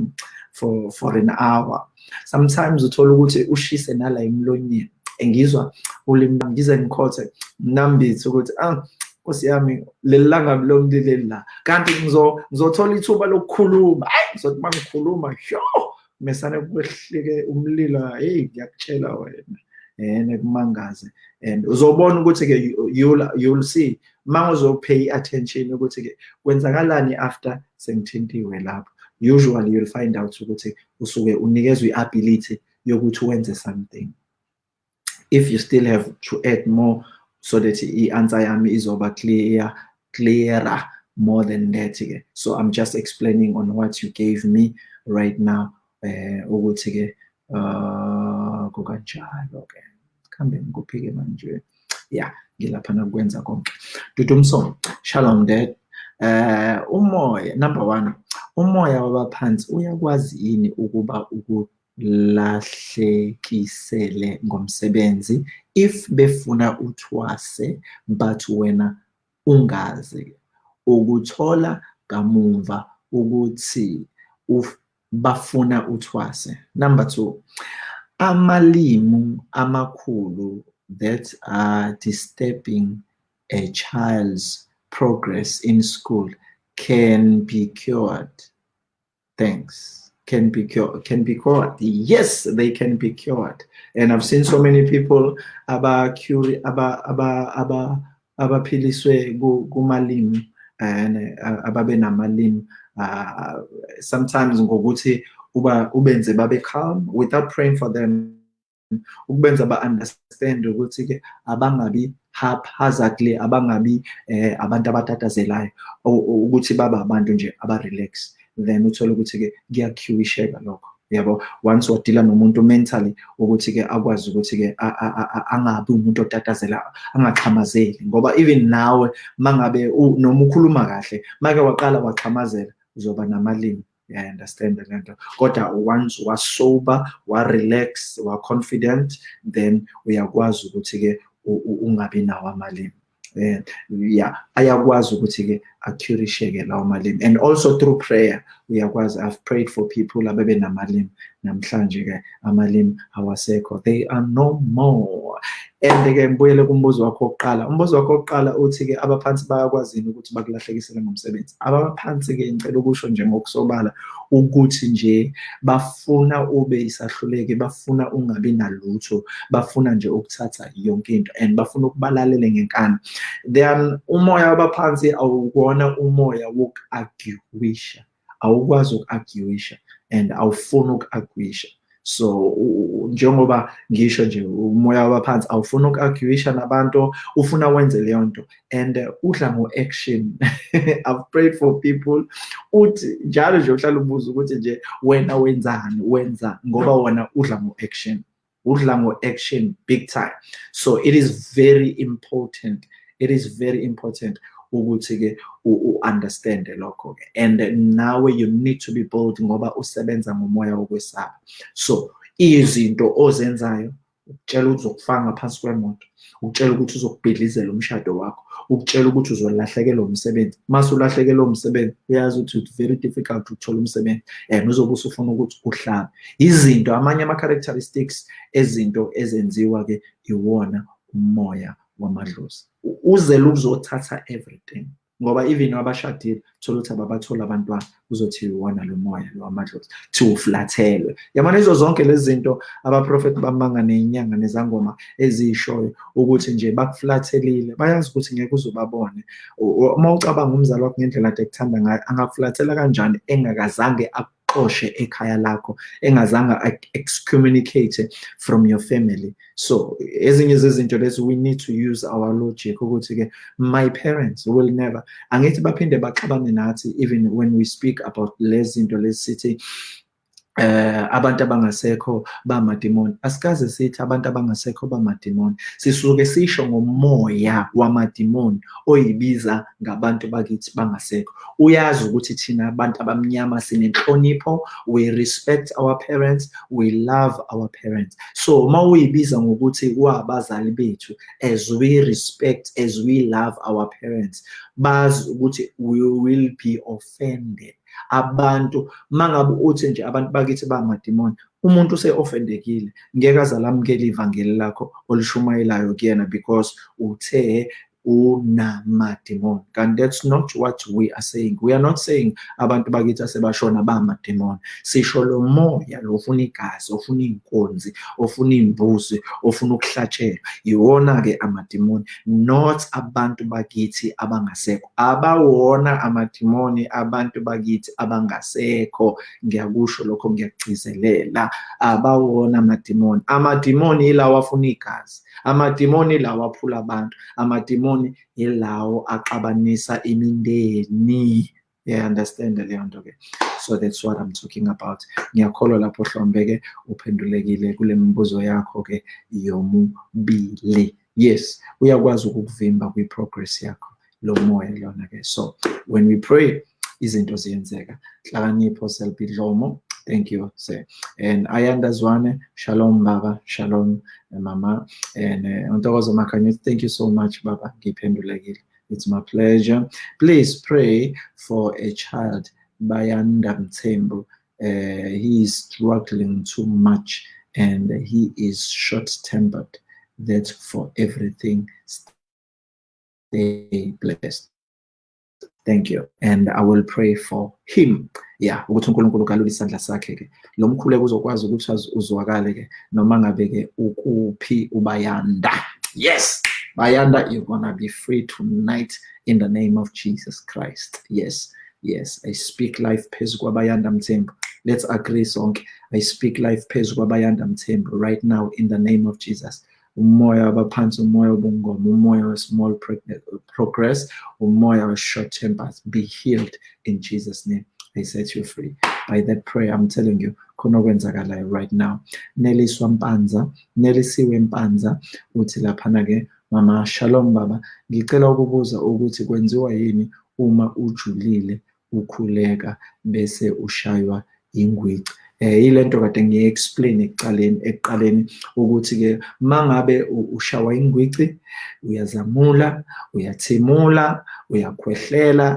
for for an hour. Sometimes uthola ukuthi ushise nala emlonyeni. Engizwa ulimi ngize ngikhothe mnambithe ukuthi ah Nkosi yami leli langabi lomlileli la. Kanti ngizothola ithuba lokukhuluma. Hayi ngizothi uma ngikhuluma sho mesane kwehlike umlilo. Hey ngiyakutshela wena ene kumangaze. And uzobona ukuthi-ke you'll, you'll see ma uzopay attention ukuthi-ke kwenzakalani after sengithintiwe lapho. Usually you'll find out ukuthi usuke unikezwe i-ability yokuthi wenze something. If you still have to add more so that i-answer yami izoba clear clearer more than that so i'm just explaining on what you gave me right now eh ukuthi ke uh kukanjalo ke. Kambe ngikuphike manje. Yeah ngilapha nakwenza konke. Dudumso shalom dad. Eh umoya number 1 umoya wabaphansi uyakwazi yini ukuba ukulahlekisele ngomsebenzi if befuna uthwase but wena ungazi ukuthola kamuva ukuthi bafuna uthwase. Number 2 amalimu amakhulu that are disturbing a child's progress in school can be cured. Thanks. Can be cured. Can be cured. Yes, they can be cured. And I've seen so many people about cure about about about abaphiliswe kumalimi and ababe namalimi uh, sometimes ngokuthi uba ubenze babe calm without praying for them ukubenza ba-understand ukuthi ke abangabi haphazardly abangabi eh, abantu abatatazelayo. Ukuthi baba abantu nje aba-relax then uthole ukuthi-ke kuyakhywisheka lokho yabo? Once wadila nomuntu mentally ukuthi-ke akwazi ukuthi-ke angabi umuntu otatazela angaxhamazeli. Ngoba even nawe mangabe noma ukhuluma kahle make waqala waxhamazela uzoba namalimi. Yeah, I understand the lento. Kodwa once wasober, wa-relax, wa-confident, then uyakwazi ukuthi-ke ungabi nawo amalimi. Eh, yeah, ayakwazi ukuthi-ke akhurisheke lawo malimi. And also through prayer, uyakwazi, I've prayed for people abebe namalimi. Namhlanje-ke amalimi awasekho. They are no more. And-ke ngibuyele kumbuzo wakho wokuqala. Umbuzo wakho wokuqala uthi-ke abaphansi bayakwazini ukuthi bakulahlekisele ngomsebenzi abaphansi-ke ngicela ukusho nje ngokusobala ukuthi nje bafuna ube isahluleke bafuna ungabi nalutho bafuna nje ukuthatha yonke into and bafuna ukubalalele ngenkani. Then umoya wabaphansi awuwona umoya woku-arguisha awukwazi uku-arguisha and awufuni uku-arguisha so njengoba ngisho nje umoya wabaphansi awufuna uku-arguisha nabantu ufuna wenze leyo nto. And uh, udla ngo-action. I've prayed for people. Uthi njalo nje uhlala ubuza ukuthi nje wena wenzani? Wenza ngoba wona udla ngo-action. Udla ngo-action big time. So it is very important. It is very important. Ukuthi-ke u-understande lokho-ke. And nawe you need to be bold ngoba usebenza ngomoya wokwesaba. So izinto ozenzayo ukutshela ukuthi uzokufaka ngaphansi kwemoto ukutshela ukuthi uzokubhidlizela umshado wakho ukutshela ukuthi uzolahlekelwa umsebenzi. Mase ulahlekelwa umsebenzi uyazi ukuthi it's very difficult ukuthola umsebenzi and uzobe usufuna ukuthi uhlabe izinto amanye ama-characteristics ezinto ezenziwa-ke iwona umoya wamadlozi uzele ukuzothatha everything ngoba even abashadile thola ukuthi ababathola abantwana uzothi iwona lo moya lo wamadlozi thi uflathelwe yabona izo zonke lezi zinto abaprofethi bamanga ney'nyanga nezangoma eziyishoyo ukuthi nje bakuflathelile bayazi ukuthi ngeke uzobabone. Uma ucabanga umzali wakho ngendlela ade kuthanda ngayo angakuflathela kanjani engakazange akuxoshe ekhaya lakho engazange excommunicate from your family. So ezinye zezinto lezi we need to use our logic ukuthi-ke my parents will never angithi baphinde baxabane nathi even when we speak about lezi zinto lezi sithi eh abantu abangasekho bamadimoni. Asikaze sithi abantu abangasekho bamadimoni. Sisuke sisho ngomoya wamadimoni oyibiza ngabantu bakithi bangasekho. Uyazi ukuthi thina abantu abamnyama sinenhlonipho we respect our parents we love our parents. So uma uyibiza ngokuthi kwabazali bethu as we respect as we love our parents bazi ukuthi we will be offended. Abantu. Mangabe uthi nje abantu bakithi bangamadimoni umuntu use-offendekile ngeke aze alamukele ivangeli lakho olishumayelayo kuyena because uthe unamadimoni kanti that's not what we are saying. We are not saying abantu bakithi asebashona bamadimoni sisho lo moya lo ofuna igazi ofuna iy'nkonzi ofuna iy'mbuzi ofuna ukuhlatshelwa iwona-ke amadimoni not abantu bakithi abangasekho. Abawona amadimoni abantu bakithi abangasekho. Ngiyakusho lokho ngiyakugcizelela abawona amadimoni amadimoni ilawo afuna igazi. Amadimoni ilawo aphula abantu. Amadimoni ilawo axabanisa imindeni. Yeah understand leyo nto ke. So that's what i'm talking about. Ngiyakholwa lapho hlombe-ke uphendulekile kule mibuzo yakho-ke yomubili. Yes uyakwazi ukukuvimba kwi-progress yakho lo moya lona-ke so when we pray izinto ziyenzeka. Hlakanipho selbidlomo Thank you, sir. And Ayanda Zwane, Shalom, Baba, Shalom, Mama. And uh, thank you so much, Baba. It's my pleasure. Please pray for a child, Bayanda Mtembo. Uh, he is struggling too much and he is short-tempered that for everything stay blessed thank you. And i will pray for him. Yeah ukuthi unkulunkulu kalule isandla sakhe ke lo mkhuleko uzokwazi ukuthi uzwakale ke noma ngabe ke ukuphi ubayanda. Yes! Bayanda you're gonna be free tonight in the name of jesus christ. Yes yes. I speak life phezu kwabayanda mthembu. Let's agree sonke. I speak life phezu kwabayanda mthembu right now in the name of jesus umoya wabaphansi umoya wobungoma umoya we-small progress umoya we-short tempers. Be healed in jesus name. I set you free. By that prayer i'm telling you khona okwenzakalayo right now. Neliswa mpanza nelisiwe mpanza. Uthi laphana-ke mama shalom baba. Ngicela ukubuza ukuthi kwenziwa yini uma ujulile ukhuleka bese ushaywa ingwici eh ilento kade ngiye-explain ekuqaleni ekuqaleni ukuthi-ke mangabe ushawa ingwici uyazamula uyathimula uyakhwehlela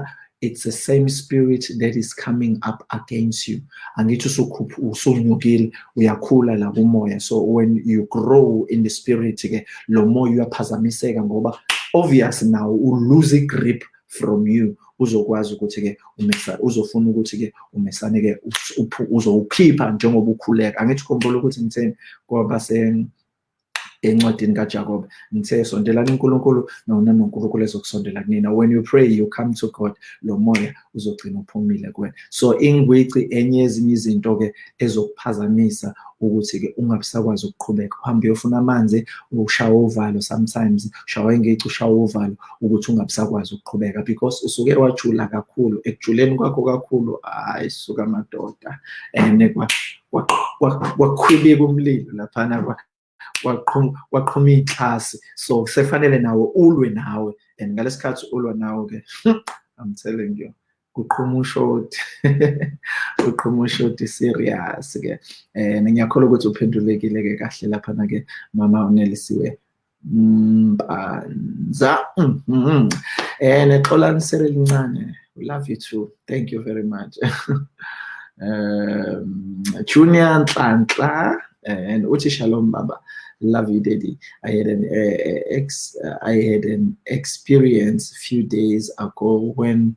it's the same spirit that is coming up against you. Angithi usunyukile uyakhula la kumoya. So when you grow in the spirit ke lo moya uyaphazamiseka ngoba obvious now u lose grip from you uzokwazi ukuthi-ke uzofuna ukuthi-ke umesane-ke uzowukhipha njengoba ukhuleka. Angithi ukhumbula ukuthi ngitheni ngoba encwadini kaJakobe ngithe sondelani uNkulunkulu nona noNkulunkulu ezokusondela kunina. When you pray you come to God. Lo moya uzogcina uphumile kuwena. So ingwici enye ezinye izinto ke ezokuphazamisa ukuthi-ke ungabisakwazi ukuqhubeka. Uhambe uyofuna amanzi ushawa uvalo sometimes ushawa ingici ushawa uvalo ukuthi ungabisakwazi ukuqhubeka. Because usuke wajula kakhulu ekujuleni kwakho kakhulu hayi suka madoda. And kwakhwibika umlilo laphana waqhuma iy'klasi so sefanele nawe ulwe nawe and ngalesikhathi ulwa nawe-ke i'm telling you kuqhuma ushoti kuqhuma ushoti serious-ke. Um ngiyakholwa ukuthi uphendulekile-ke kahle laphana-ke mama unelisiwe mpanza. Um nexolanisele elincane we love you too. Thank you very much. Um junior nhlanhla. And uthi shalom baba. Love you daddy. I had an uh, ex uh, i had an experience a few days ago when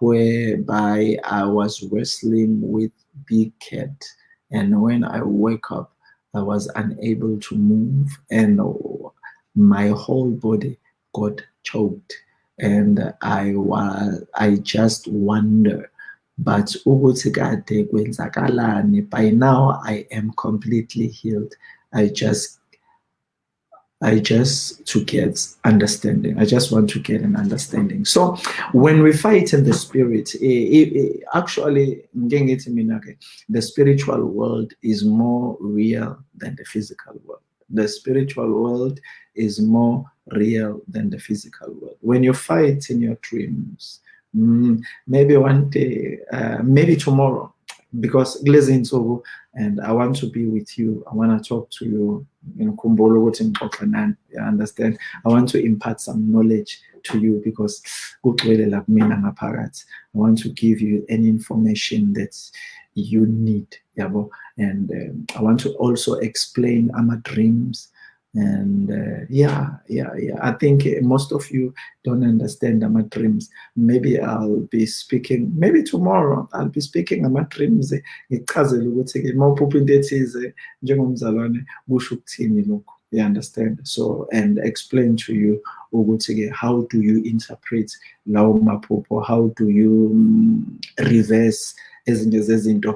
whereby i was wrestling with big cat. And when i wake up i was unable to move and my whole body got choked. And i was i just wonder but ukuthi kwenzakalani by now i am completely healed i just I just to get understanding. I just want to get an understanding. So when we fight in the spirit, it, it, it, actually, the spiritual world is more real than the physical world. The spiritual world is more real than the physical world. When you fight in your dreams, maybe one day, uh, maybe tomorrow, because Glazing so and I want to be with you. I want to talk to you. You know, kumbolo you understand? I want to impart some knowledge to you because I want to give you any information that you need. And um, I want to also explain my dreams and uh, yeah yeah yeah. I think uh, most of you don't understand my dreams. Maybe i'll be speaking maybe tomorrow i'll be speaking ama dreams uh, eh, eh, kusho ukuthini lokhu? You understand? So and explain to you ukuthi-ke eh, how do you interpret lawo maphupho? How do you um, reverse zezinto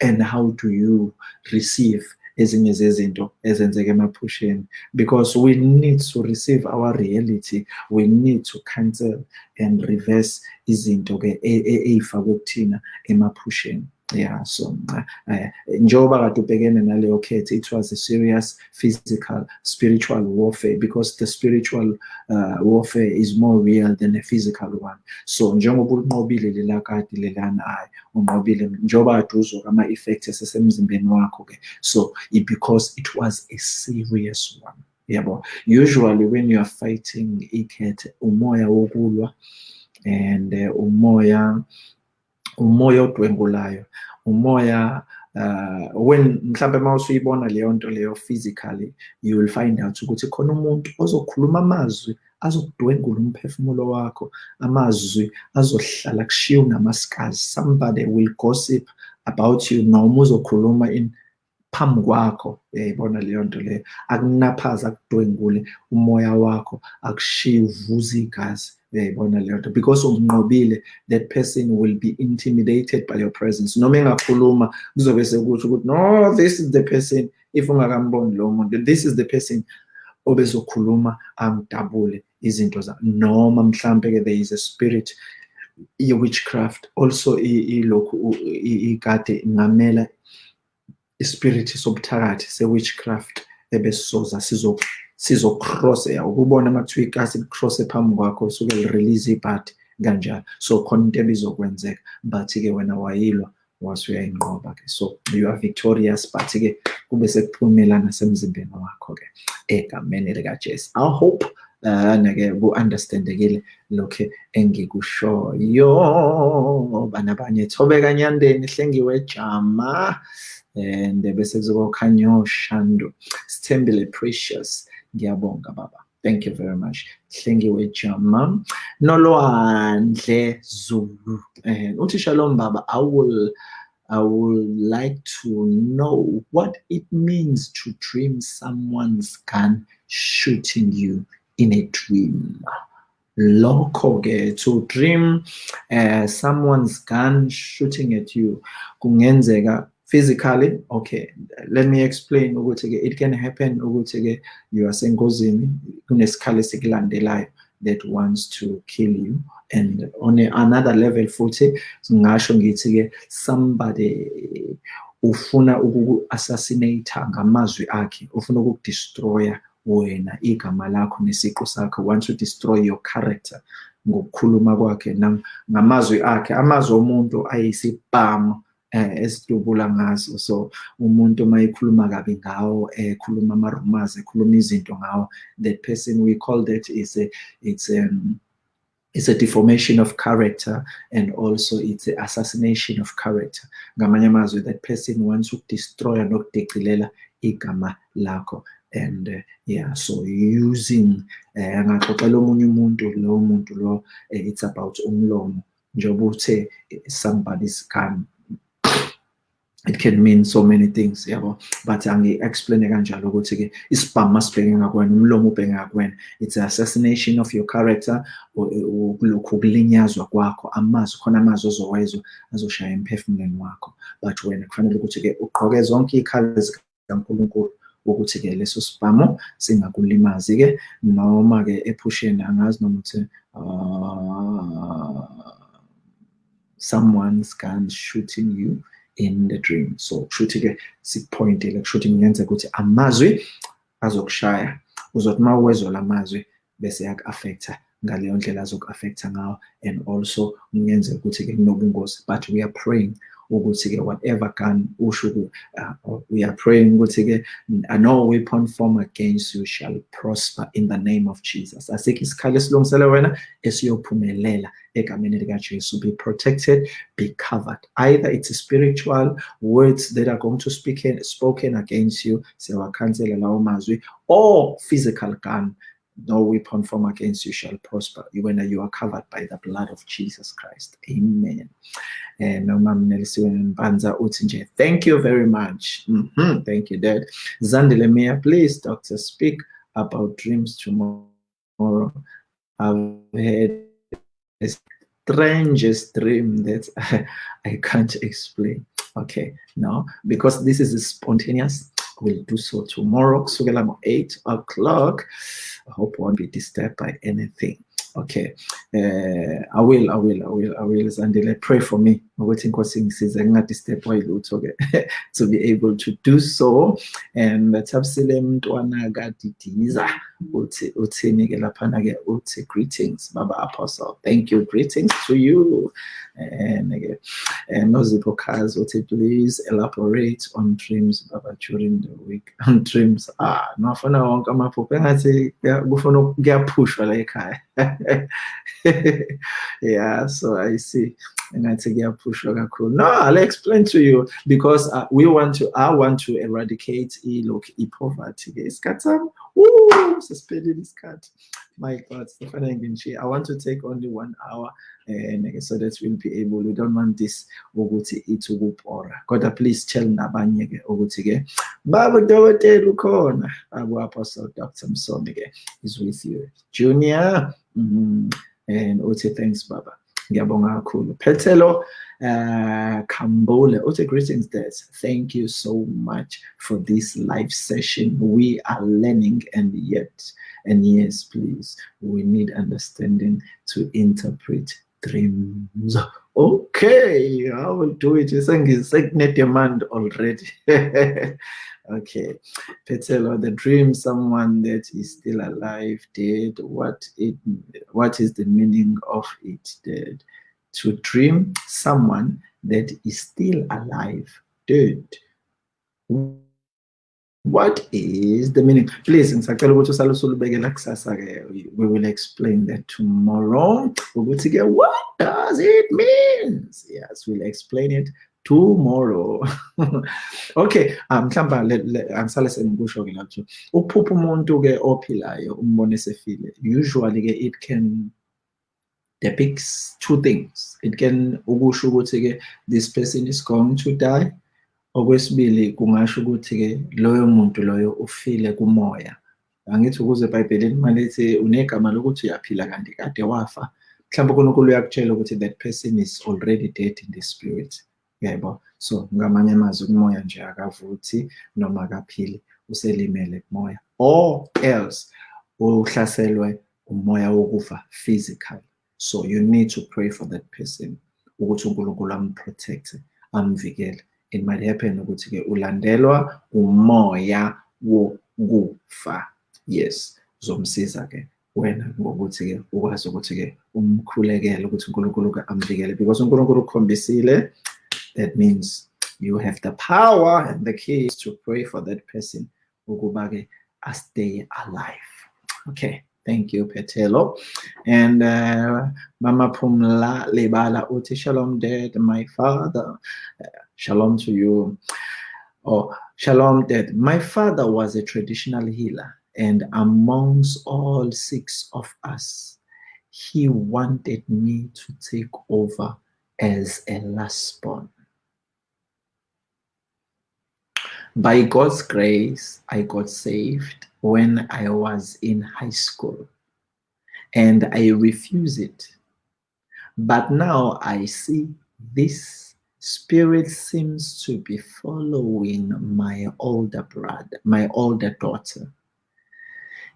and how do you receive ezinye zezinto ezenzeka emaphusheni. Because we need to receive our reality. We need to cancel and reverse izinto-ke ey'fakwe kuthina emaphusheni. Yeah so uh, njengoba kade ubhekene naleyo khethe it was a serious physical spiritual warfare because the spiritual uh, warfare is more real than the physical one. So njengoba ulinqobile lela kade lelana hayi unqobile njengoba kade uzwa ama-effects esesemzimbeni wakho-ke so because it was a serious one. Yabo usually when you are fighting ikhethe umoya wokulwa and uh, umoya umoya odwengulayo umoya uh, when mhlambe uma usuyibona leyo nto leyo physically you will find out ukuthi khona umuntu ozokhuluma amazwi azokudwengula umphefumulo wakho amazwi azohlala kushiya unamasikazi somebody will gossip about you noma uzokhuluma in phambi kwakho. Uyayibona leyo nto leyo? Akunaphaza akudwengule umoya wakho akushiye uvuza igazi. Uyayibona leyo nto because umnqobile that person will be intimidated by your presence. Noma engakhuluma kuzobe sekusho ukuthi no this is the person. If ungakamboni lo muntu this is the person obezokhuluma angidabule izinto zami. Noma mhlambe-ke there is a spirit ye-witchcraft also ilokhu ikade ngamela ispirit sobuthakathi se-witchcraft ebesisoza sizocross-ya ukubona amathiwa ikasi licross-e phambi kwakho suke li-release ibhadi kanjalo. So khona into ebizokwenzeka but-ke wena wayilwa wase uyayinqoba-ke so you are victorious but-ke kube sekuphumela nasemzimbeni wakho-ke egameni likajesu. I hope uh-ke ku-understandekile lokhu engikushoyo. Bana banye thobeka nyandeni hlengiwe jama and bese kuzoba ukhanyo shando sithembile precious. Ngiyabonga baba. Thank you very much. Hlengiwe jama nolwandle zulu. Eh uthi shalom baba. I will I would like to know what it means to dream someone's gun shooting you in a dream. Lokho-ke to dream uh, someone's gun shooting at you kungenzeka physically okay let me explain ukuthi-ke it can happen ukuthi-ke you are sengozini kunesikhali esikulandelayo that wants to kill you. And on a, another level futhi ngingasho ngithi-ke somebody ufuna ukuku-assassinate ngamazwi akhe ufuna ukukudestroya wena igama lakho nesiqu sakho wants to destroy your character ngokukhuluma kwakhe ngamazwi akhe amazwi omuntu ayisibhamu. Eh esidubula ngazo. So umuntu mayikhuluma kabi ngawo ekhuluma ama-rumors ekhuluma izinto ngawo that person we call that is a it's um it's a deformation of character and also it's an assassination of character. Ngamanye amazwi that person wants ukudestroya nokudeqilela igama lakho. And uh, yeah so using angaxoxela uh, omunye umuntu lowo muntu lo uh, it's about umlomo. Njengoba uthe somebody's gun it can mean so many things yabo but angi-explaine kanjalo ukuthi-ke isibhamu masibheke ngakwena umlomo ubheke ngakwena it's an assassination of your character lokhu ukulinyazwa kwakho amazwi khona amazwi ozowezwa azoshaya emphefumulweni wakho. But wena kufanele ukuthi-ke ugqoke zonke iy'khala zikankulunkulu ukuthi-ke leso sibhamu singakulimazi-ke noma-ke ephusheni angazi noma ukuthi someone's gun shooting you. In the dream. So kushuthi-ke sikupointile kushuthi kungenzeka ukuthi amazwi azokushaya. Uzothi uma uwezwa la mazwi bese yaku-affecta ngaleyo ndlela azoku-affecta ngawo. And also kungenzeka ukuthi-ke kunobungozi. But we are praying ukuthi-ke whatever gun usho uh, we are praying ukuthi-ke no weapon form against you shall prosper in the name of jesus. Asikho isikhali esilungisele wena esiyophumelela egameni likajesu. Be protected be covered. Either it's spiritual words that are going to speak in, spoken against you siyawakhansela lawo mazwi or physical gun no weapon form against you shall prosper when you are covered by the blood of Jesus Christ. Amen. And Banza Utinje, thank you very much. Mm -hmm. Thank you, Dad. Zandilemia, please, doctor, speak about dreams tomorrow. I've had a strangest dream that I can't explain. Okay, no, because this is spontaneous. We'll do so tomorrow. So, 8 o'clock. I hope I won't be disturbed by anything. Okay, uh, I will, I will, I will, I will. Zandile, pray for me. I'm Waiting for things is disturb to be able to do so. And tabsile mntwana kadidiza uthi uthini ke laphana ke uthi greetings baba apostle. Thank you. Greetings to you. And and Nozipho uthi please elaborate on dreams baba during the week. On dreams. Ah, nafuna wonke amaphupho engathi kufuna kuyaphushwa la ekhaya. yeah, so I see. And I take your push log cool. No, I'll explain to you because uh, we want to, I want to eradicate e look e poverty. It's katam. Woo, suspended this cat. My God, Stefan I want to take only one hour and uh, so that we'll be able, we don't want this Oguti to whoop or God, uh, please tell Nabanyege Ogutige. Baba Dowote Lukon, Abu Apostle Dr. Msomige is with you. Junior, mm -hmm. and Ote, thanks, Baba ngiyabonga kakhulu. Phethelo uh Kambole, uthi greetings dad thank you so much for this live session. We are learning and yet and yes please we need understanding to interpret dreams okay i will do it sengine demand already Okay, Petelo, the dream someone that is still alive did. What it what is the meaning of it Dead. To dream someone that is still alive did. What is the meaning? Please, we will explain that tomorrow. What does it mean? Yes, we'll explain it tomorrow okay um mhlawumbe angisale sengikusho-ke lapho ukuphupha umuntu-ke ophilayo umbone esefile usually-ke it can depicts two things it can this person is going to die okwesibili kungasho ukuthi-ke loyo muntu loyo ufile kumoya. Angithi ukuze ebhayibhelini malithi unegama lokuthi uyaphila kanti kade wafa mhlawumbe unkulunkulu uyakutshela ukuthi that person is already dead in the spirit. Yebo so ngamanye amazwi umoya nje akavuthi noma akaphili uselimele kumoya. Or else uhlaselwe umoya wokufa physical so you need to pray for that person ukuthi uNkulunkulu amprotect amvikele. Happen ukuthi-ke ulandelwa umoya wokufa. Yes uzomsiza-ke wena ngokuthi-ke ukwazi ukuthi-ke umkhulekele ukuthi uNkulunkulu amvikele. Because uNkulunkulu ukukhombisile that means you have the power and the keys to pray for that person ukubake stay alive. Okay thank you petelo. And uh, mama pumla lebala uti shalom dad my father. Shalom to you. Oh shalom dad. My father was a traditional healer and amongst all six of us he wanted me to take over as a last born. By God's grace, I got saved when I was in high school and I refused it. But now I see this spirit seems to be following my older brother, my older daughter.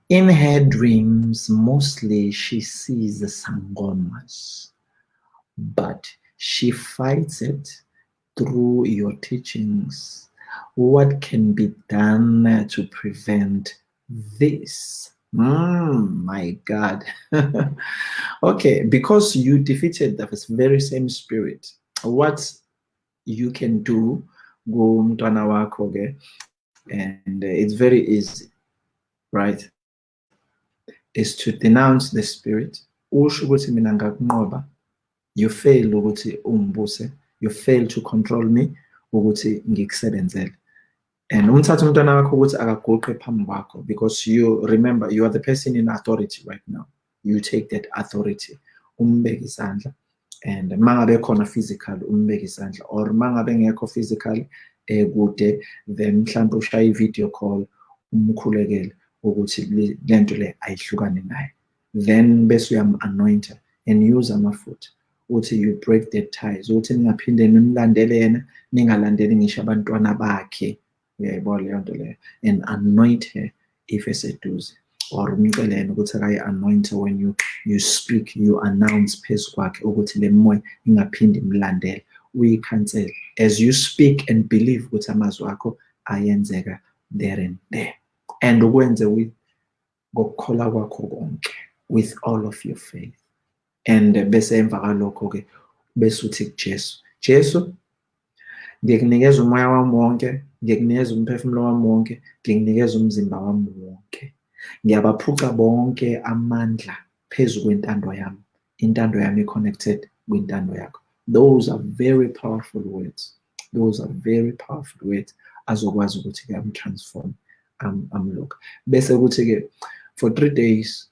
In her dreams, mostly she sees the sangomas, but she fights it through your teachings what can be done to prevent this? Mm, my God. okay, because you defeated the very same spirit, what you can do, go and it's very easy, right? Is to denounce the spirit. You fail you fail to control me and umthathe umntwana wakho ukuthi akaguqe phambi kwakho because you remember you are the person in authority right now. You take that authority umbeke isandla and mangabe khona physical umbeke isandla or mangabe ngekho physical eh kude then mhlawumbe ushaye i-video call umkhulekele ukuthi lento le ayihlukane naye. Then bese uyam-anointa and use amafutha uthi you break the ties ukuthi ningaphinde nimlandele yena ningalandeli ngisho abantwana bakhe. Uyayibona leyo nto leyo and anoint her if eseduze or umcele yena ukuthi akayi-anointe when you, you speak you announce phezu kwakhe ukuthi le moya ingaphinde imlandele. Uyikhansele. As you speak and believe ukuthi amazwi akho ayenzeka there and there. And ukwenze with ngokukhola kwakho konke with all of your faith. And bese emva kalokho-ke bese uthi kujesu jesu ngikunikeza umoya wami wonke ngikunikeza umphefumulo wami wonke ngikunikeza umzimba wami wonke. Ngiyabaphuca bonke amandla phezu kwentando yami. Intando yami i-connected kwintando yakho. Those are very powerful words. Those are very powerful words azokwazi ukuthi-ke am-transform amlook. Bese kuthi-ke for three days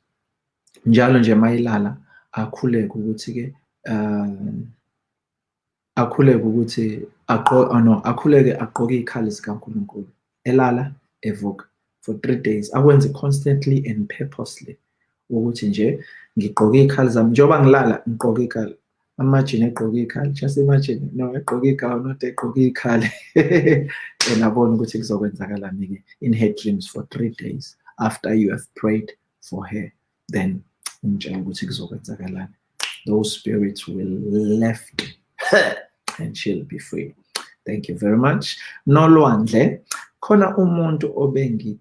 njalo nje mayilala akhuleke ukuthi-ke um akhuleke ukuthi aqo oh, no akhuleke aqoke ikhali zikaNkulunkulu elala evuka for three days. Akwenze constantly and purposely. Ukuthi nje ngigqoke ikhali zami. Njengoba ngilala ngigqoke ikhali. Amajini egqoke ikhali. Just imagine no egqoke ikhali not egqoke ikhali. And abona ukuthi kuzokwenzakalani-ke in her dreams for three days after you have prayed for her. Then umtshela ukuthi kuzokwenzakalani. Those spirits will left and she'll be free. Thank you very much. Nolwandle khona umuntu obengi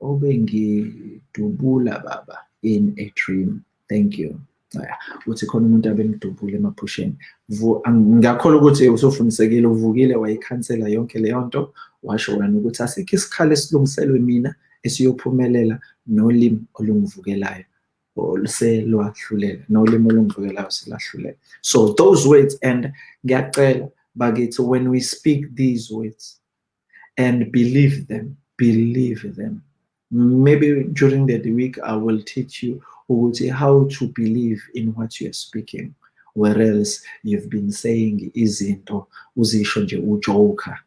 obengidubula baba in a dream. Thank you. Uthi khona umuntu abengidubula emaphusheni. Ngiyakholwa ukuthi usufunisekile uvukile wayikhansela yonke leyo nto. Washo wena ukuthi asikho isikhali esilungiselwe mina esiyophumelela nolimi olungivukelayo. So those words and when we speak these words and believe them believe them maybe during the week i will teach you ukuthi how to believe in what you are speaking. Whereas you've been saying izinto uzisho nje ujoker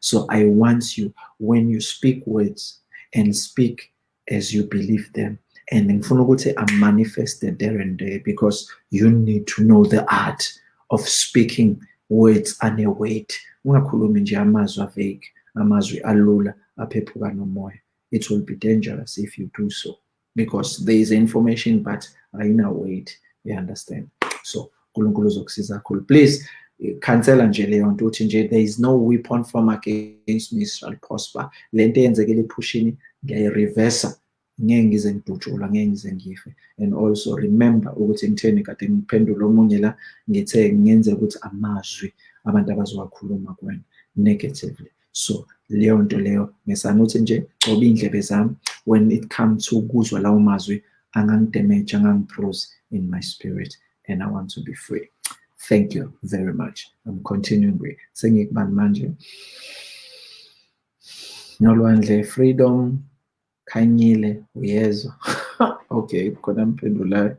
so i want you when you speak words and speak as you believe them and ngifuna ukuthi manifested there and there because you need to know the art of speaking words aneweight ungakhulumi nje amazwi avake amazwi alula aphephuka nomoya. It will be dangerous if you do so because there is information but ayina weight you understand? So unkulunkulu uzokusiza kakhulu. Please eh, khansela nje leyo nto uthi nje there is no weapon form against me shall prosper. Le nto eyenzekile ephushini ngiyayirivesa ngeke ngize ngidutshulwa ngeke ngize ngife and also remember ukuthi ngitheni kade ngiphendula omunye la ngithe ngenze ukuthi amazwi abantu abazowakhuluma kuwena negatively. So leyo nto leyo ngisana ukuthi nje coba iy'ndlebe zami. When it comes to ukuzwa lawo mazwi angangidamage angangiprose in my spirit and i want to be free. Thank you very much. I'm continuing with sengikubani manje? Nolwandle freedom. Khanyile uyezwa okay khona mphendulayo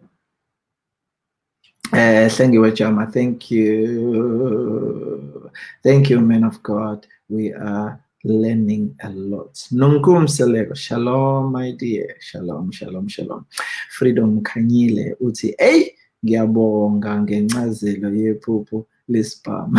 uh, Hlengiwe Jama, thank you. Thank you, man of God. We are learning a lot. Nunkum Selego, shalom, my dear. Shalom, shalom, shalom. Freedom Kanyile, uti, hey, ngiyabonga ngencazelo yephupho lespam.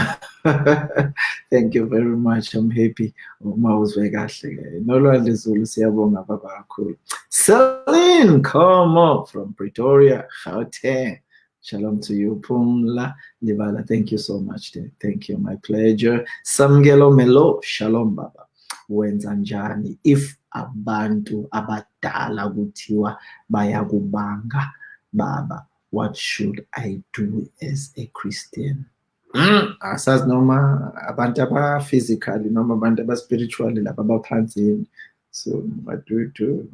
Thank you very much. I'm happy. Uma uzwe kahle. Nolwandle Zulu siyabonga baba kakhulu. Celine, come up from Pretoria, Gauteng. Shalom to you, Pumla Libala. Thank you so much. Thank you, my pleasure. Samgelo Melo, Shalom Baba. Wenza njani if abantu abadala kuthiwa bayakubanga baba what should I do as a Christian? Mm, asazi noma abantu aba-physically noma abantu aba-spiritually laba abaphansi so what do do?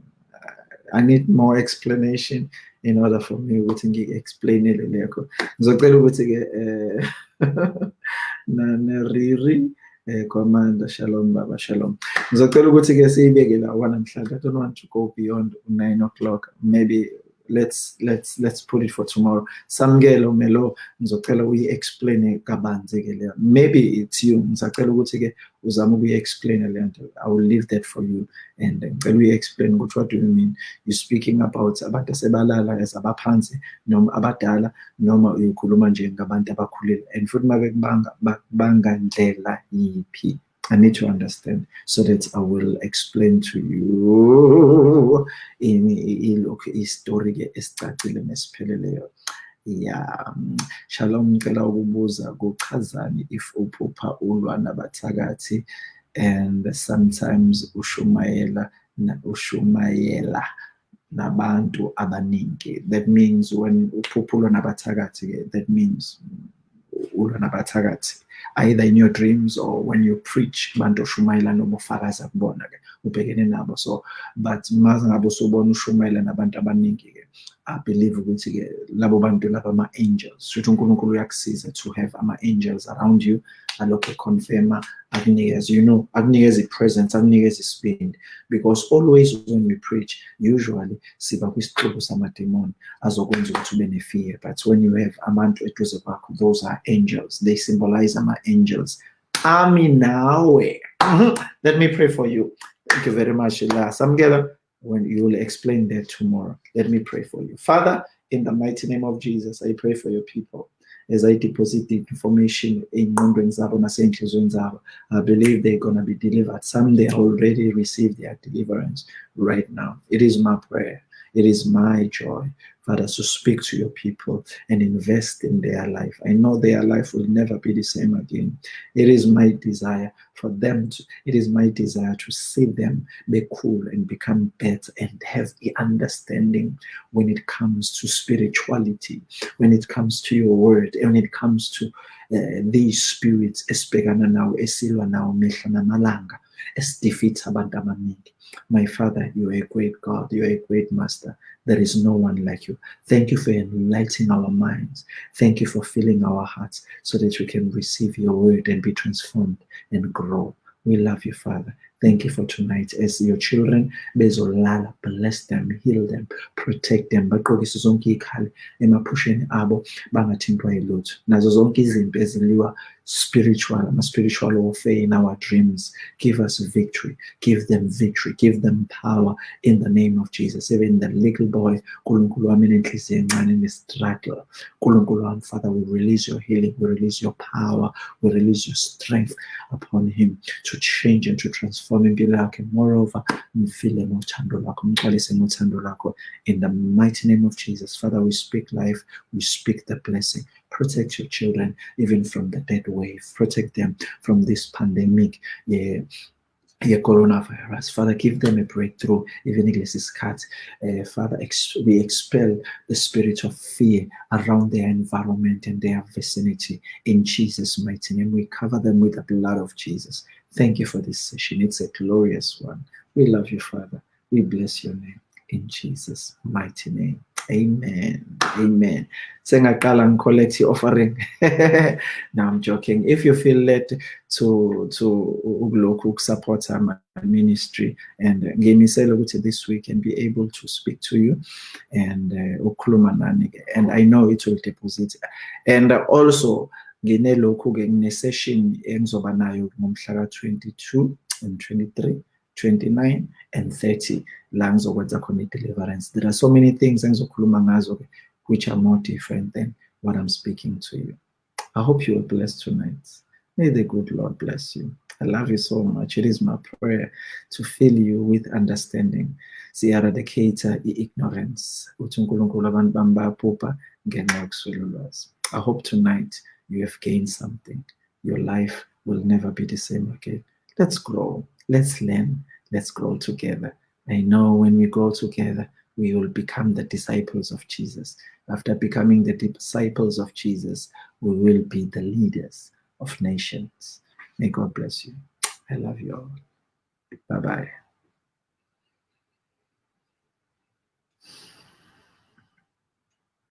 I need more explanation in order for me ukuthi ngi-explainele lekho ngizocela ukuthi-ke um nariri um commander shalom baba shalom. Ngizocela ukuthi-ke siyibeke la wanamhlanje i don't want to go beyond nine o'clock. Maybe let's let's let's put it for tomorrow. Samkelo melo ngizocela uyi-explain kabanzi-ke leyo. Maybe it's you. Ngisacela ukuthi-ke uzame ukuyi-explain le nto. I will leave that for you. And ngicela uyi-explain ukuthi what do you mean? You speaking about abantu asebalala as abaphansi noma abadala noma uyikhuluma nje ngabantu abakhulile. And futhi uma bekubanga ndlela yiphi I need to understand so that I will explain to you ilokhu istory ke esicacile nesipheleleyo. Ya shalom ngicela ukubuza kuchazani if uphupha ulwa nabathakathi and sometimes ushumayela ushumayela nabantu abaningi. That means when uphupha ulwa nabathakathi that means ulwa nabathakathi either in your dreams or when you preach bantu oshumayela noma ufakaza kubona-ke ubhekene nabo. So but maze ngabe usubona ushumayela nabantu abaningi-ke I believe ukuthi-ke labo bantu laba ama-angels. Shuthi unkulunkulu uyakusiza to have ama-angels around you alokhu econfirma akunikeze you know akunikeze i-presence akunikeze isibindi because always when we preach usually siba kwisixuku samademoni azokwenza ukuthi ube ne-fear. But when you have abantu eduze kwakho those are angels. They symbolize ama-angels ami nawe eh? mhm. let me pray for you thank you very much la samukela when you will explain that tomorrow. Let me pray for you. Father, in the mighty name of Jesus, I pray for your people. As I deposit the information in Zabo, I believe they're going to be delivered. Some they already received their deliverance right now. It is my prayer. It is my joy Father, to speak to your people and invest in their life. I know their life will never be the same again. It is my desire for them to, it is my desire to see them be cool and become better and have the understanding when it comes to spirituality, when it comes to your word, and when it comes to uh, these spirits esibhekana nawo esilwa nawo mihla namalanga esdefeats abantu my Father, you are a great God. You are a great Master. There is no one like you. Thank you for enlightening our minds. Thank you for filling our hearts so that we can receive your word and be transformed and grow. We love you, Father. Thank you for tonight. As your children, bezolala, bless them, heal them, protect them. bagqokise zonke ikhali emaphusheni abo bangathintwa yilutho nazo zonke izimpi eziliwa spiritual, spiritual warfare in our dreams. Give us victory. Give them victory. Give them power in the name of Jesus. Even the little boy, in the struggle. Father, we release your healing. We release your power. We release your strength upon him to change and to transform impilo yakhe. Moreover, mfile ngothando. In the mighty name of Jesus, Father, we speak life. We speak the blessing. Protect your children even from the dead wave. Protect them from this pandemic. Yeah, yeah, coronavirus. Father, give them a breakthrough, even Iglesias cat. Uh, Father, ex we expel the spirit of fear around their environment and their vicinity in Jesus' mighty name. We cover them with the blood of Jesus. Thank you for this session. It's a glorious one. We love you, Father. We bless your name in Jesus' mighty name. Amen. Amen. Sengaqala collect your offering. no, I'm joking. If you feel led to to support our ministry and ngimisela ukuthi this week and be able to speak to you and uh, and I know it will deposit and also nginelokhu-ke ngine-session engizoba nayo ngomhla ka-22 and 23 29 and 30 la ngizokwenza khona i-deliverance. There are so many things which are more different than what i'm speaking to you. I hope you are blessed tonight. May the good lord bless you. I love you so much. It is my prayer to fill you with understanding. Siyaradicata i-ignorance. I hope tonight you have gained something. Your life will never be the same again. Let's grow Let's learn. Let's grow together. I know when we grow together, we will become the disciples of Jesus. After becoming the disciples of Jesus, we will be the leaders of nations. May God bless you. I love you all. Bye bye.